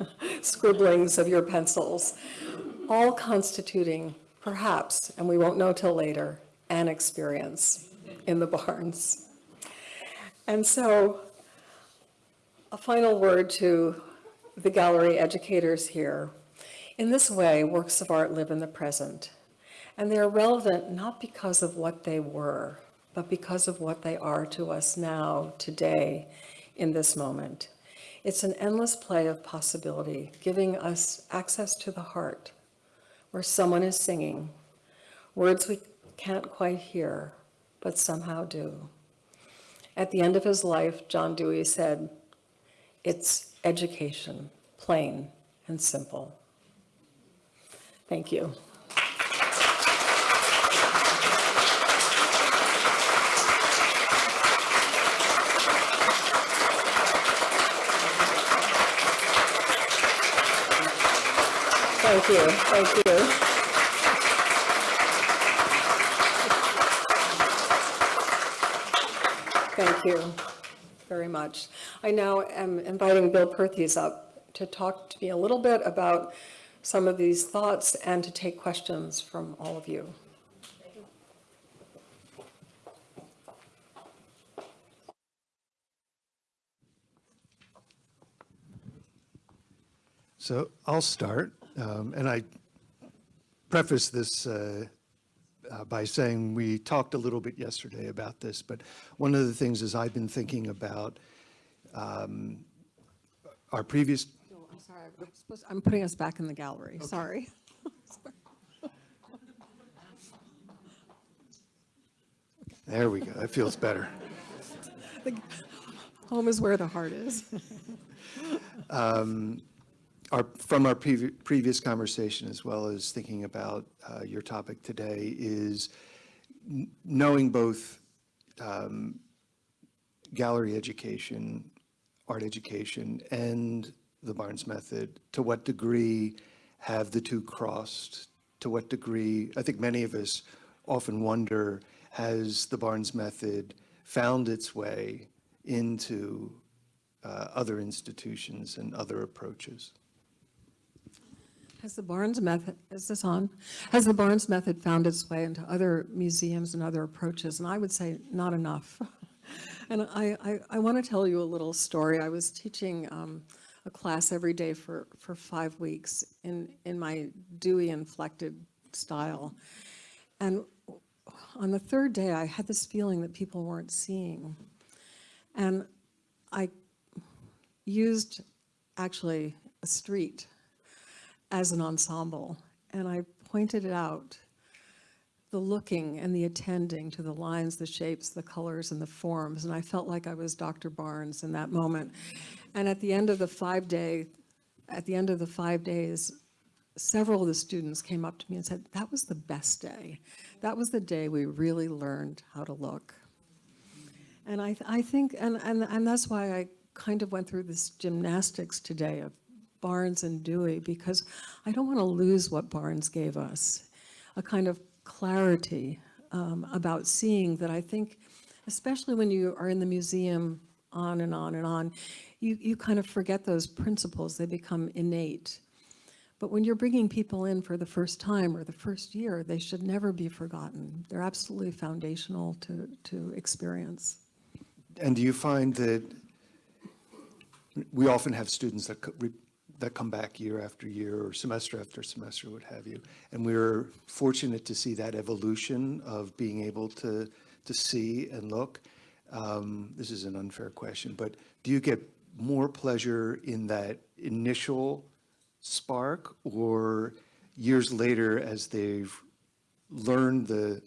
scribblings of your pencils, all constituting perhaps, and we won't know till later, an experience in the Barnes. And so, a final word to the gallery educators here. In this way, works of art live in the present, and they are relevant not because of what they were, but because of what they are to us now, today, in this moment. It's an endless play of possibility, giving us access to the heart, where someone is singing, words we can't quite hear, but somehow do. At the end of his life, John Dewey said, it's education, plain and simple. Thank you. Thank you, thank you. Thank you very much. I now am inviting Bill Perthes up to talk to me a little bit about some of these thoughts and to take questions from all of you. So I'll start, um, and I preface this uh, uh, by saying we talked a little bit yesterday about this, but one of the things is I've been thinking about um, our previous, No, I'm sorry, I'm supposed- I'm putting us back in the gallery, sorry. there we go, that feels better. Home is where the heart is. Our, from our previ- previous conversation, as well as thinking about uh, your topic today, is knowing both um, gallery education, art education, and the Barnes Method, to what degree have the two crossed? To what degree, I think many of us often wonder, has the Barnes Method found its way into uh, other institutions and other approaches? Has the Barnes method, is this on? Has the Barnes method found its way into other museums and other approaches? And I would say not enough. And I, I, I want to tell you a little story. I was teaching um, a class every day for, for five weeks in, in my Dewey inflected style. And on the third day, I had this feeling that people weren't seeing. And I used actually a street as an ensemble. And I pointed it out, the looking and the attending to the lines, the shapes, the colors, and the forms. And I felt like I was Dr. Barnes in that moment. And at the end of the five-day, at the end of the five days, several of the students came up to me and said, that was the best day. That was the day we really learned how to look. And I, I think, and, and, and that's why I kind of went through this gymnastics today of Barnes and Dewey, because I don't want to lose what Barnes gave us, a kind of clarity um, about seeing that I think, especially when you are in the museum on and on and on, you, you kind of forget those principles, they become innate. But when you're bringing people in for the first time or the first year, they should never be forgotten. They're absolutely foundational to, to experience. And do you find that we often have students that, that come back year after year or semester after semester, what have you? And we're fortunate to see that evolution of being able to, to see and look. Um, This is an unfair question, but do you get more pleasure in that initial spark or years later as they've learned the,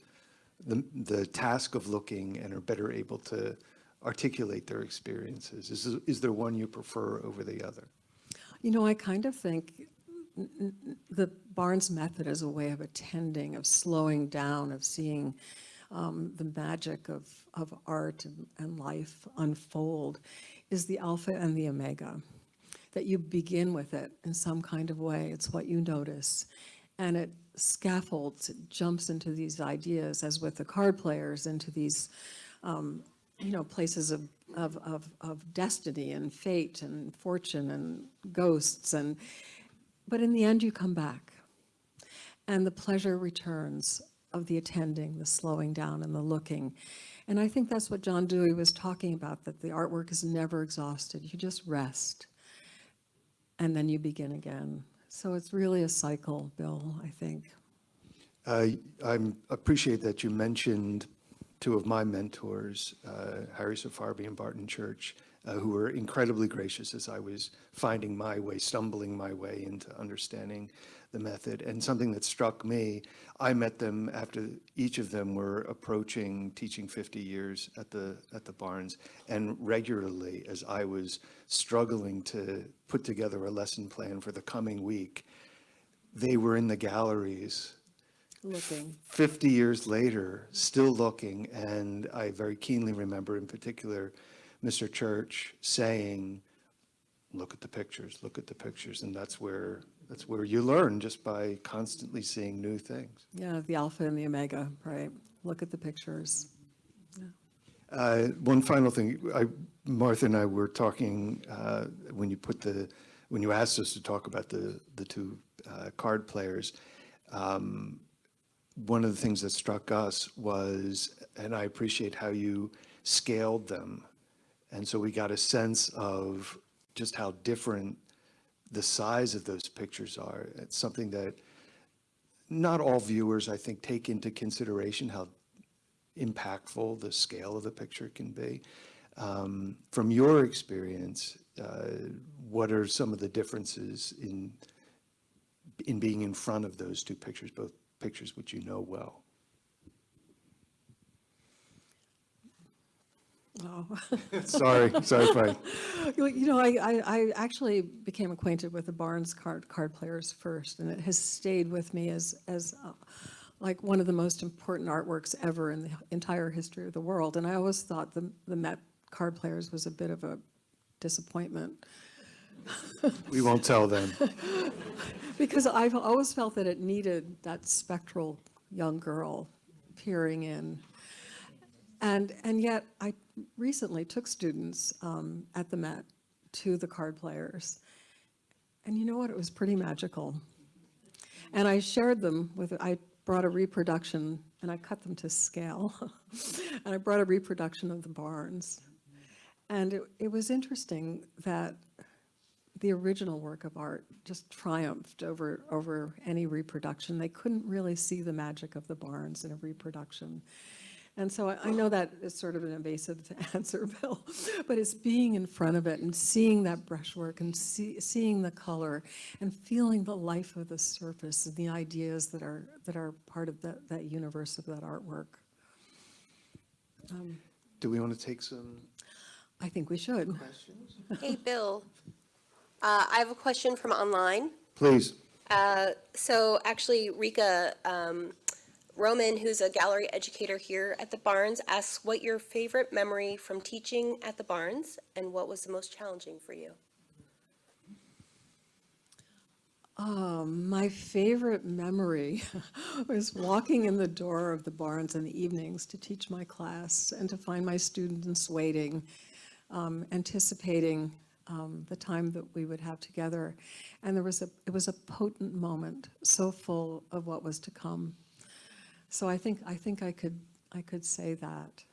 the, the task of looking and are better able to articulate their experiences? Is, is there one you prefer over the other? You know, I kind of think the Barnes method is a way of attending, of slowing down, of seeing um, the magic of, of art and, and life unfold, is the alpha and the omega. That you begin with it in some kind of way. It's what you notice. And it scaffolds, it jumps into these ideas, as with the card players, into these um, you know, places of, of, of, of destiny and fate and fortune and ghosts and, but in the end you come back. And the pleasure returns of the attending, the slowing down and the looking. And I think that's what John Dewey was talking about, that the artwork is never exhausted. You just rest and then you begin again. So it's really a cycle, Bill, I think. I I appreciate that you mentioned two of my mentors, uh, Harry Sefarbi and Barton Church, uh, who were incredibly gracious as I was finding my way, stumbling my way into understanding the method. And something that struck me, I met them after each of them were approaching teaching 50 years at the at the Barnes, and regularly as I was struggling to put together a lesson plan for the coming week, they were in the galleries Looking. 50 years later, still looking, and I very keenly remember in particular Mr. Church saying, look at the pictures, look at the pictures, and that's where, that's where you learn just by constantly seeing new things. Yeah, the alpha and the omega, right? Look at the pictures. Uh, One final thing, I, Martha and I were talking, uh, when you put the, when you asked us to talk about the, the two uh, card players, um, one of the things that struck us was, and I appreciate how you scaled them. And so we got a sense of just how different the size of those pictures are. It's something that not all viewers, I think, take into consideration how impactful the scale of the picture can be. Um, From your experience, uh, what are some of the differences in, in being in front of those two pictures, both pictures which you know well? Oh. Sorry, sorry, Frank. You know, I, I, I actually became acquainted with the Barnes card, card players first, and it has stayed with me as, as uh, like one of the most important artworks ever in the entire history of the world. And I always thought the, the Met card players was a bit of a disappointment. We won't tell them. Because I've always felt that it needed that spectral young girl peering in. And, and yet, I recently took students um, at the Met to the card players. And you know what? It was pretty magical. And I shared them with, I brought a reproduction, and I cut them to scale. And I brought a reproduction of the Barnes. And it, it was interesting that the original work of art just triumphed over, over any reproduction. They couldn't really see the magic of the Barnes in a reproduction. And so I, I know that is sort of an evasive answer, Bill, but it's being in front of it and seeing that brushwork and see, seeing the color and feeling the life of the surface and the ideas that are, that are part of that, that universe of that artwork. Um, Do we want to take some I think we should. questions? Hey, Bill. Uh, I have a question from online. Please. Uh, So actually, Rika um, Roman, who's a gallery educator here at the Barnes, asks what your favorite memory from teaching at the Barnes and what was the most challenging for you? Um, my favorite memory was walking in the door of the Barnes in the evenings to teach my class and to find my students waiting, um, anticipating um, the time that we would have together. And there was a, it was a potent moment, so full of what was to come. So I think, I think I could, I could say that.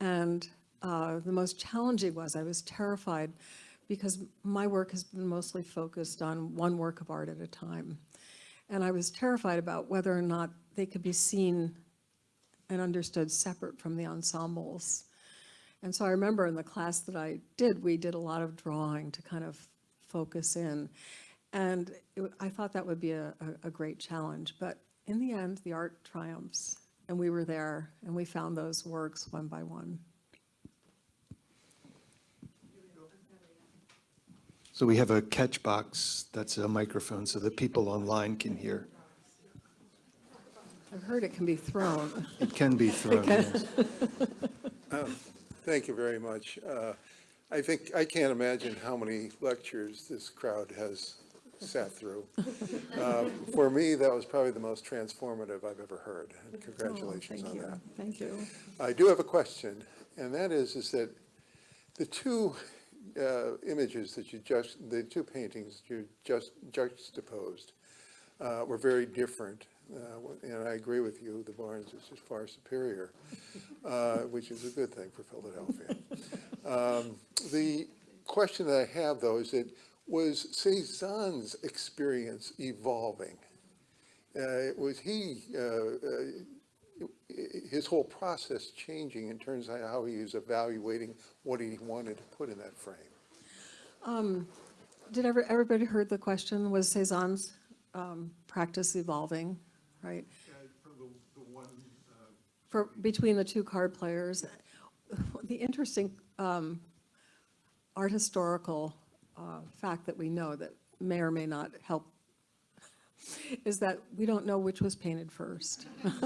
And uh, the most challenging was I was terrified because my work has been mostly focused on one work of art at a time. And I was terrified about whether or not they could be seen and understood separate from the ensembles. And so I remember in the class that I did, we did a lot of drawing to kind of focus in. And it, I thought that would be a, a, a great challenge. But in the end, the art triumphs. And we were there and we found those works one by one. So we have a catch box that's a microphone so that people online can hear. I've heard it can be thrown. It can be thrown, yes. Thank you very much. Uh, I think, I can't imagine how many lectures this crowd has sat through. Uh, For me, that was probably the most transformative I've ever heard, and congratulations Oh, on Thank you, that. thank you. I do have a question, and that is, is that the two uh, images that you just, the two paintings you just juxtaposed uh, were very different, uh, and I agree with you, the Barnes is just far superior, uh, which is a good thing for Philadelphia. Um, The question that I have, though, is that, was Cézanne's experience evolving? Uh, Was he, uh, uh, his whole process changing in terms of how he was evaluating what he wanted to put in that frame? Did ever, everybody heard the question? Was Cézanne's um, practice evolving, right? For, between the two card players. The interesting um, art historical uh, fact that we know that may or may not help is that we don't know which was painted first.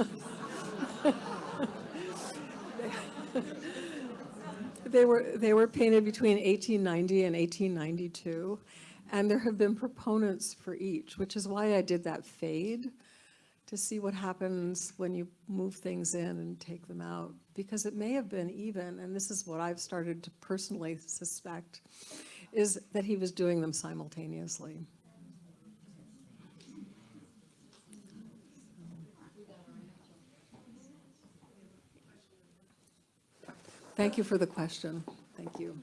They were, they were painted between 1890 and 1892, and there have been proponents for each, which is why I did that fade, to see what happens when you move things in and take them out. Because it may have been even, and this is what I've started to personally suspect, is that he was doing them simultaneously. Thank you for the question. Thank you.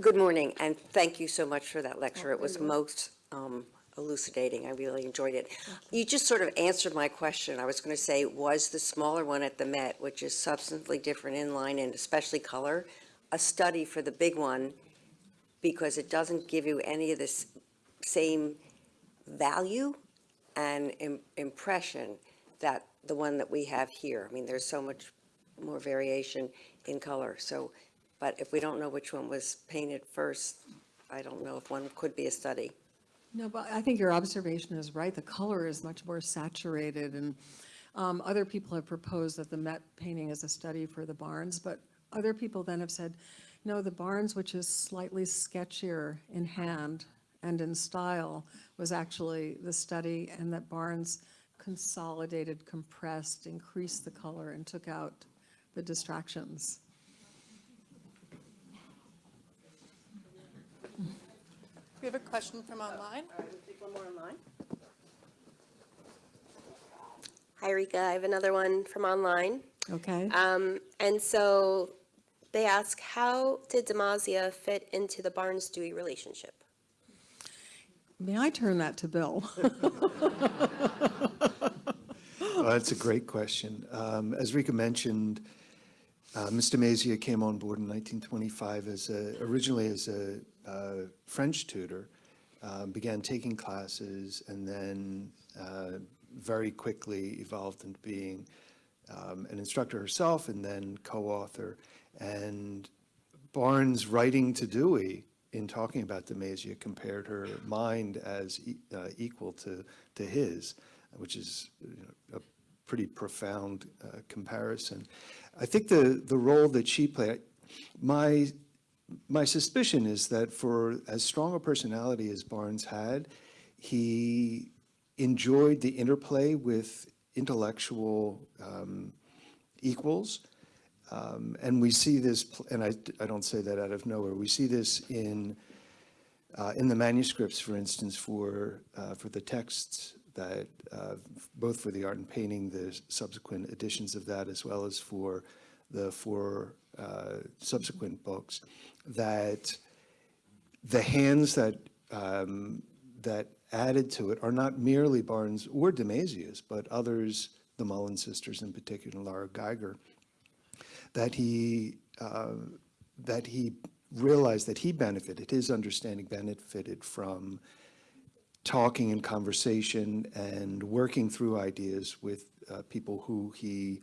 Good morning, and thank you so much for that lecture. It was most um, elucidating. I really enjoyed it. You just sort of answered my question. I was going to say, was the smaller one at the Met, which is substantially different in line and especially color, a study for the big one? Because it doesn't give you any of this same value and im- impression that the one that we have here. I mean, there's so much more variation in color, so, but if we don't know which one was painted first, I don't know if one could be a study. No, but I think your observation is right. The color is much more saturated, and um, other people have proposed that the Met painting is a study for the Barnes, but other people then have said, no, the Barnes, which is slightly sketchier in hand and in style, was actually the study, and that Barnes consolidated, compressed, increased the color, and took out the distractions. We have a question from online. Hi, Rika. I have another one from online. Okay? Um, and so they ask, how did DeMazia fit into the Barnes Dewey relationship? May I turn that to Bill? Uh, That's a great question. Um, As Rika mentioned, uh, Mr. Mazia came on board in 1925 as a, originally as a uh, French tutor, um, began taking classes, and then uh, very quickly evolved into being um, an instructor herself and then co-author. And Barnes writing to Dewey in talking about DeMazia compared her mind as e- uh, equal to, to his, which is you know, a pretty profound uh, comparison. I think the, the role that she played, my, my suspicion is that for as strong a personality as Barnes had, he enjoyed the interplay with intellectual um, equals. Um, And we see this, and I, I don't say that out of nowhere, we see this in, uh, in the manuscripts, for instance, for, uh, for the texts that, uh, both for the art and painting, the subsequent editions of that, as well as for the four uh, subsequent books, that the hands that, um, that added to it are not merely Barnes or DeMazia's, but others, the Mullen sisters in particular, Laura Geiger, that he, uh, that he realized that he benefited, his understanding benefited from talking and conversation and working through ideas with uh, people who he,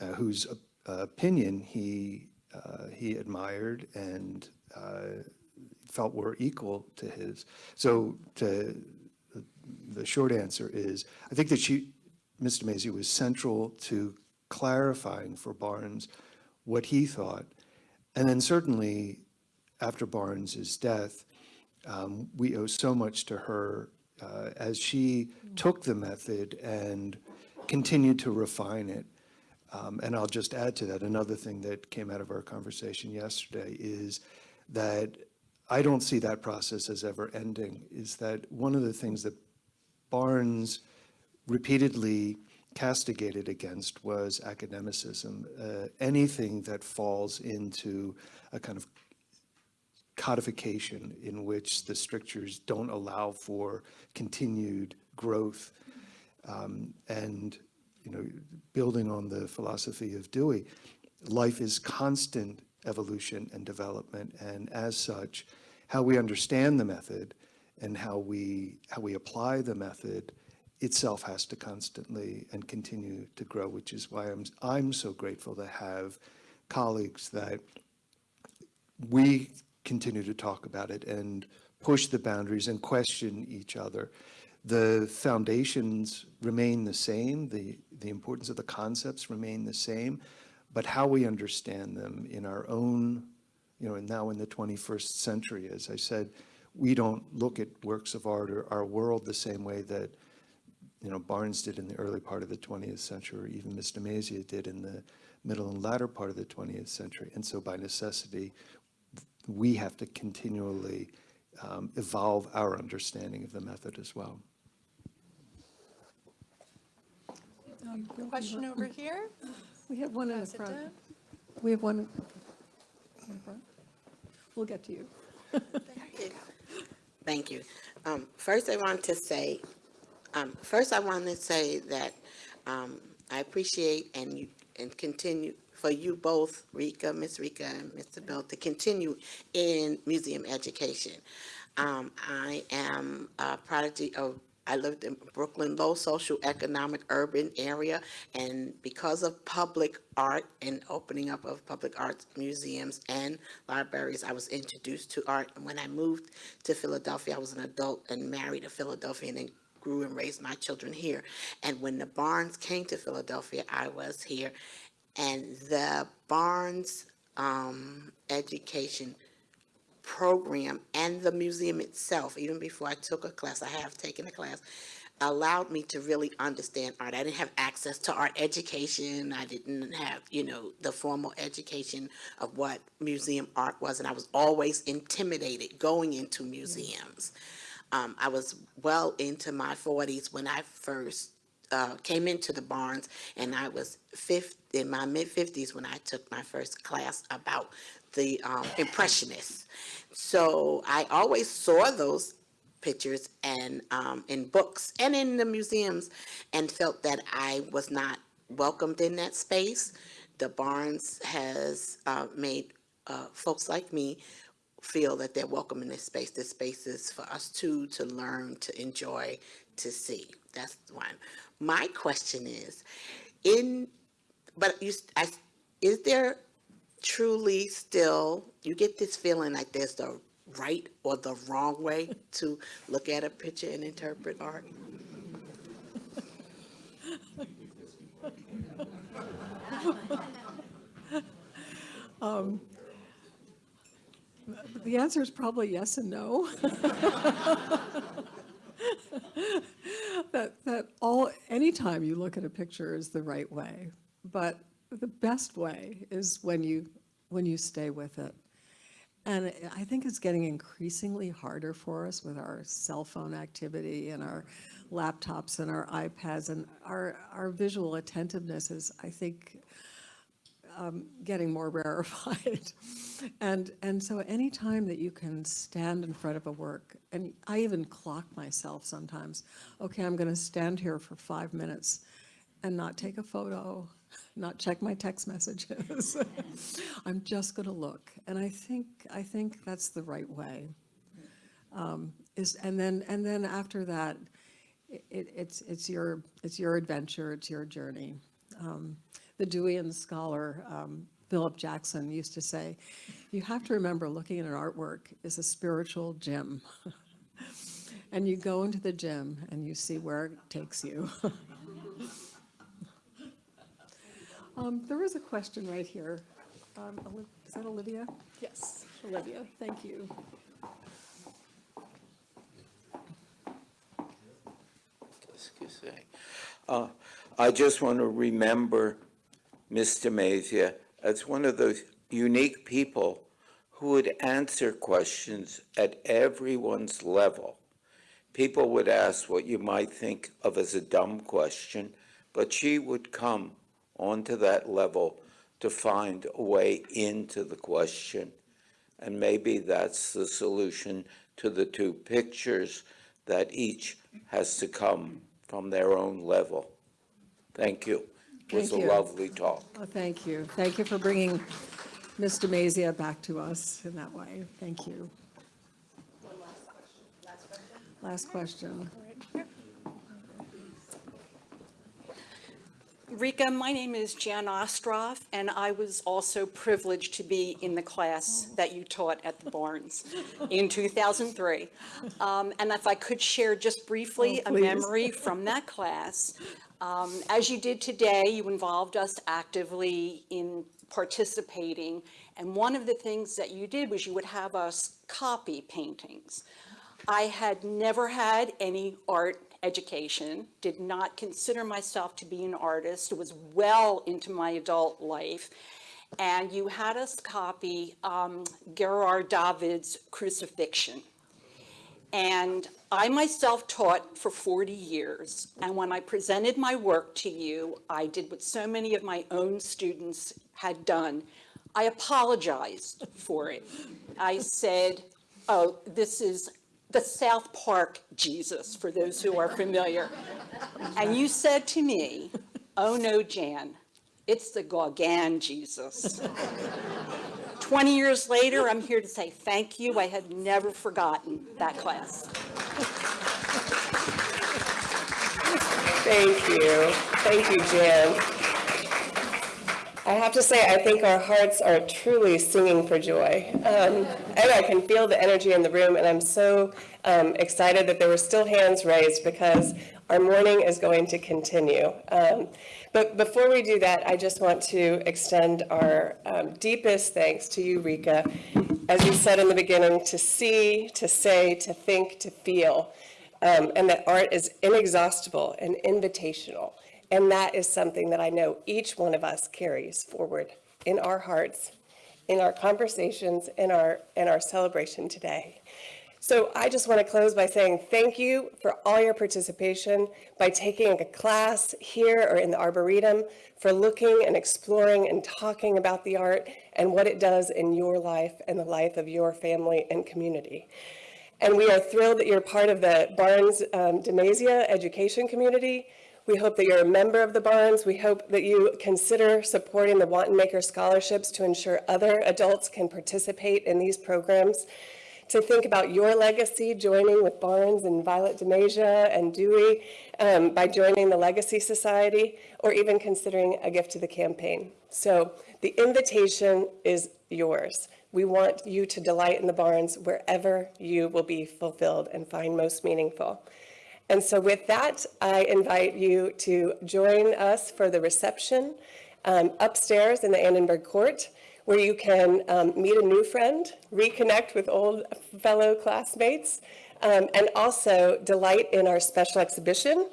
uh, whose uh, opinion he, uh, he admired and uh, felt were equal to his. So to, the short answer is, I think that she, Mr. Maisie was central to clarifying for Barnes what he thought. And then certainly after Barnes's death, um, we owe so much to her uh, as she took the method and continued to refine it. Um, And I'll just add to that, another thing that came out of our conversation yesterday is that I don't see that process as ever ending, is that one of the things that Barnes repeatedly castigated against was academicism. Uh, Anything that falls into a kind of codification in which the strictures don't allow for continued growth. Um, And, you know, building on the philosophy of Dewey, life is constant evolution and development. And as such, how we understand the method and how we, how we apply the method itself has to constantly and continue to grow, which is why I'm, I'm so grateful to have colleagues that we continue to talk about it and push the boundaries and question each other. The foundations remain the same, the, the importance of the concepts remain the same, but how we understand them in our own, you know, and now in the 21st century, as I said, we don't look at works of art or our world the same way that, you know, Barnes did in the early part of the 20th century, or even Mr. Mazia did in the middle and latter part of the 20th century. And so by necessity, we have to continually um, evolve our understanding of the method as well. Question over here. We have one in the Pass it front. down. We have one in the front. we'll get to you. Thank you. Thank you. Um, First, I want to say, um, first, I want to say that um, I appreciate and you, and continue, for you both, Rika, Miss Rika, and Mr. Bell, to continue in museum education. Um, I am a prodigy of, I lived in Brooklyn, low social economic urban area, and because of public art and opening up of public arts museums and libraries, I was introduced to art. And when I moved to Philadelphia, I was an adult and married a Philadelphian and grew and raised my children here. And when the Barnes came to Philadelphia, I was here. And the Barnes um, education program and the museum itself, even before I took a class, I have taken a class, allowed me to really understand art. I didn't have access to art education. I didn't have, you know, the formal education of what museum art was, and I was always intimidated going into museums. Um, I was well into my forties when I first uh, came into the Barnes, and I was fifth, in my mid-fifties when I took my first class about the um, Impressionists. So I always saw those pictures and um, in books and in the museums, and felt that I was not welcomed in that space. The Barnes has uh, made uh, folks like me feel that they're welcome in this space. This space is for us too to learn, to enjoy, to see. That's one. My question is, in, but you, I, is there truly still, you get this feeling like there's the right or the wrong way to look at a picture and interpret art? Um, the answer is probably yes and no. That, that all, anytime you look at a picture is the right way, but the best way is when you, when you stay with it. And I think it's getting increasingly harder for us with our cell phone activity and our laptops and our iPads and our, our visual attentiveness is, I think, um, getting more rarefied. And, and so anytime that you can stand in front of a work, and I even clock myself sometimes, okay, I'm going to stand here for five minutes and not take a photo, not check my text messages. I'm just going to look. And I think, I think that's the right way. Um, Is, and then, and then after that, it, it's, it's your, it's your adventure, it's your journey. Um, The Deweyan scholar, um, Philip Jackson, used to say, you have to remember looking at an artwork is a spiritual gym. And you go into the gym and you see where it takes you. Um, There was a question right here. Um, Is that Olivia? Yes, Olivia, thank you. Excuse me. Uh, I just want to remember Mr. Mazia as one of those unique people who would answer questions at everyone's level. People would ask what you might think of as a dumb question, but she would come onto that level to find a way into the question. And maybe that's the solution to the two pictures, that each has to come from their own level. Thank you. It was a you. lovely talk. Oh, thank you. Thank you for bringing Mr. Mazia back to us in that way. Thank you. Last question. Last question. Last question. Rika, my name is Jan Ostroff, and I was also privileged to be in the class that you taught at the Barnes in 2003. Um, And if I could share just briefly Oh, a memory from that class. Um, As you did today, you involved us actively in participating, and one of the things that you did was you would have us copy paintings. I had never had any art education, did not consider myself to be an artist, was well into my adult life. And you had us copy um, Gerard David's Crucifixion. And I myself taught for 40 years, and when I presented my work to you, I did what so many of my own students had done. I apologized for it. I said, oh, this is the South Park Jesus, for those who are familiar. And you said to me, oh no, Jan, it's the Gauguin Jesus. 20 years later, I'm here to say thank you. I had never forgotten that class. Thank you. Thank you, Jan. I have to say, I think our hearts are truly singing for joy. Um, and I can feel the energy in the room, and I'm so um, excited that there were still hands raised because our morning is going to continue. Um, but before we do that, I just want to extend our um, deepest thanks to you, Rika, as you said in the beginning, to see, to say, to think, to feel um, and that art is inexhaustible and invitational. And that is something that I know each one of us carries forward in our hearts, in our conversations, in our, in our celebration today. So I just want to close by saying thank you for all your participation by taking a class here or in the Arboretum, for looking and exploring and talking about the art and what it does in your life and the life of your family and community. And we are thrilled that you're part of the Barnes um, DeMazia education community. We hope that you're a member of the Barnes. We hope that you consider supporting the Wantonmaker scholarships to ensure other adults can participate in these programs. To think about your legacy, joining with Barnes and Violette DeMazia and Dewey um, by joining the Legacy Society, or even considering a gift to the campaign. So the invitation is yours. We want you to delight in the Barnes wherever you will be fulfilled and find most meaningful. And so with that, I invite you to join us for the reception um, upstairs in the Annenberg Court, where you can um, meet a new friend, reconnect with old fellow classmates, um, and also delight in our special exhibition,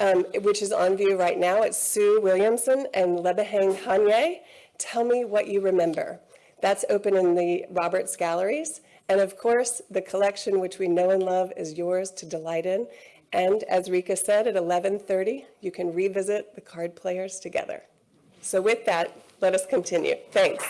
um, which is on view right now. It's Sue Williamson and Lebohang Kganye. Tell me what you remember. That's open in the Roberts Galleries. And of course, the collection which we know and love is yours to delight in. And as Rika said, at 11:30, you can revisit the card players together. So with that, let us continue. Thanks.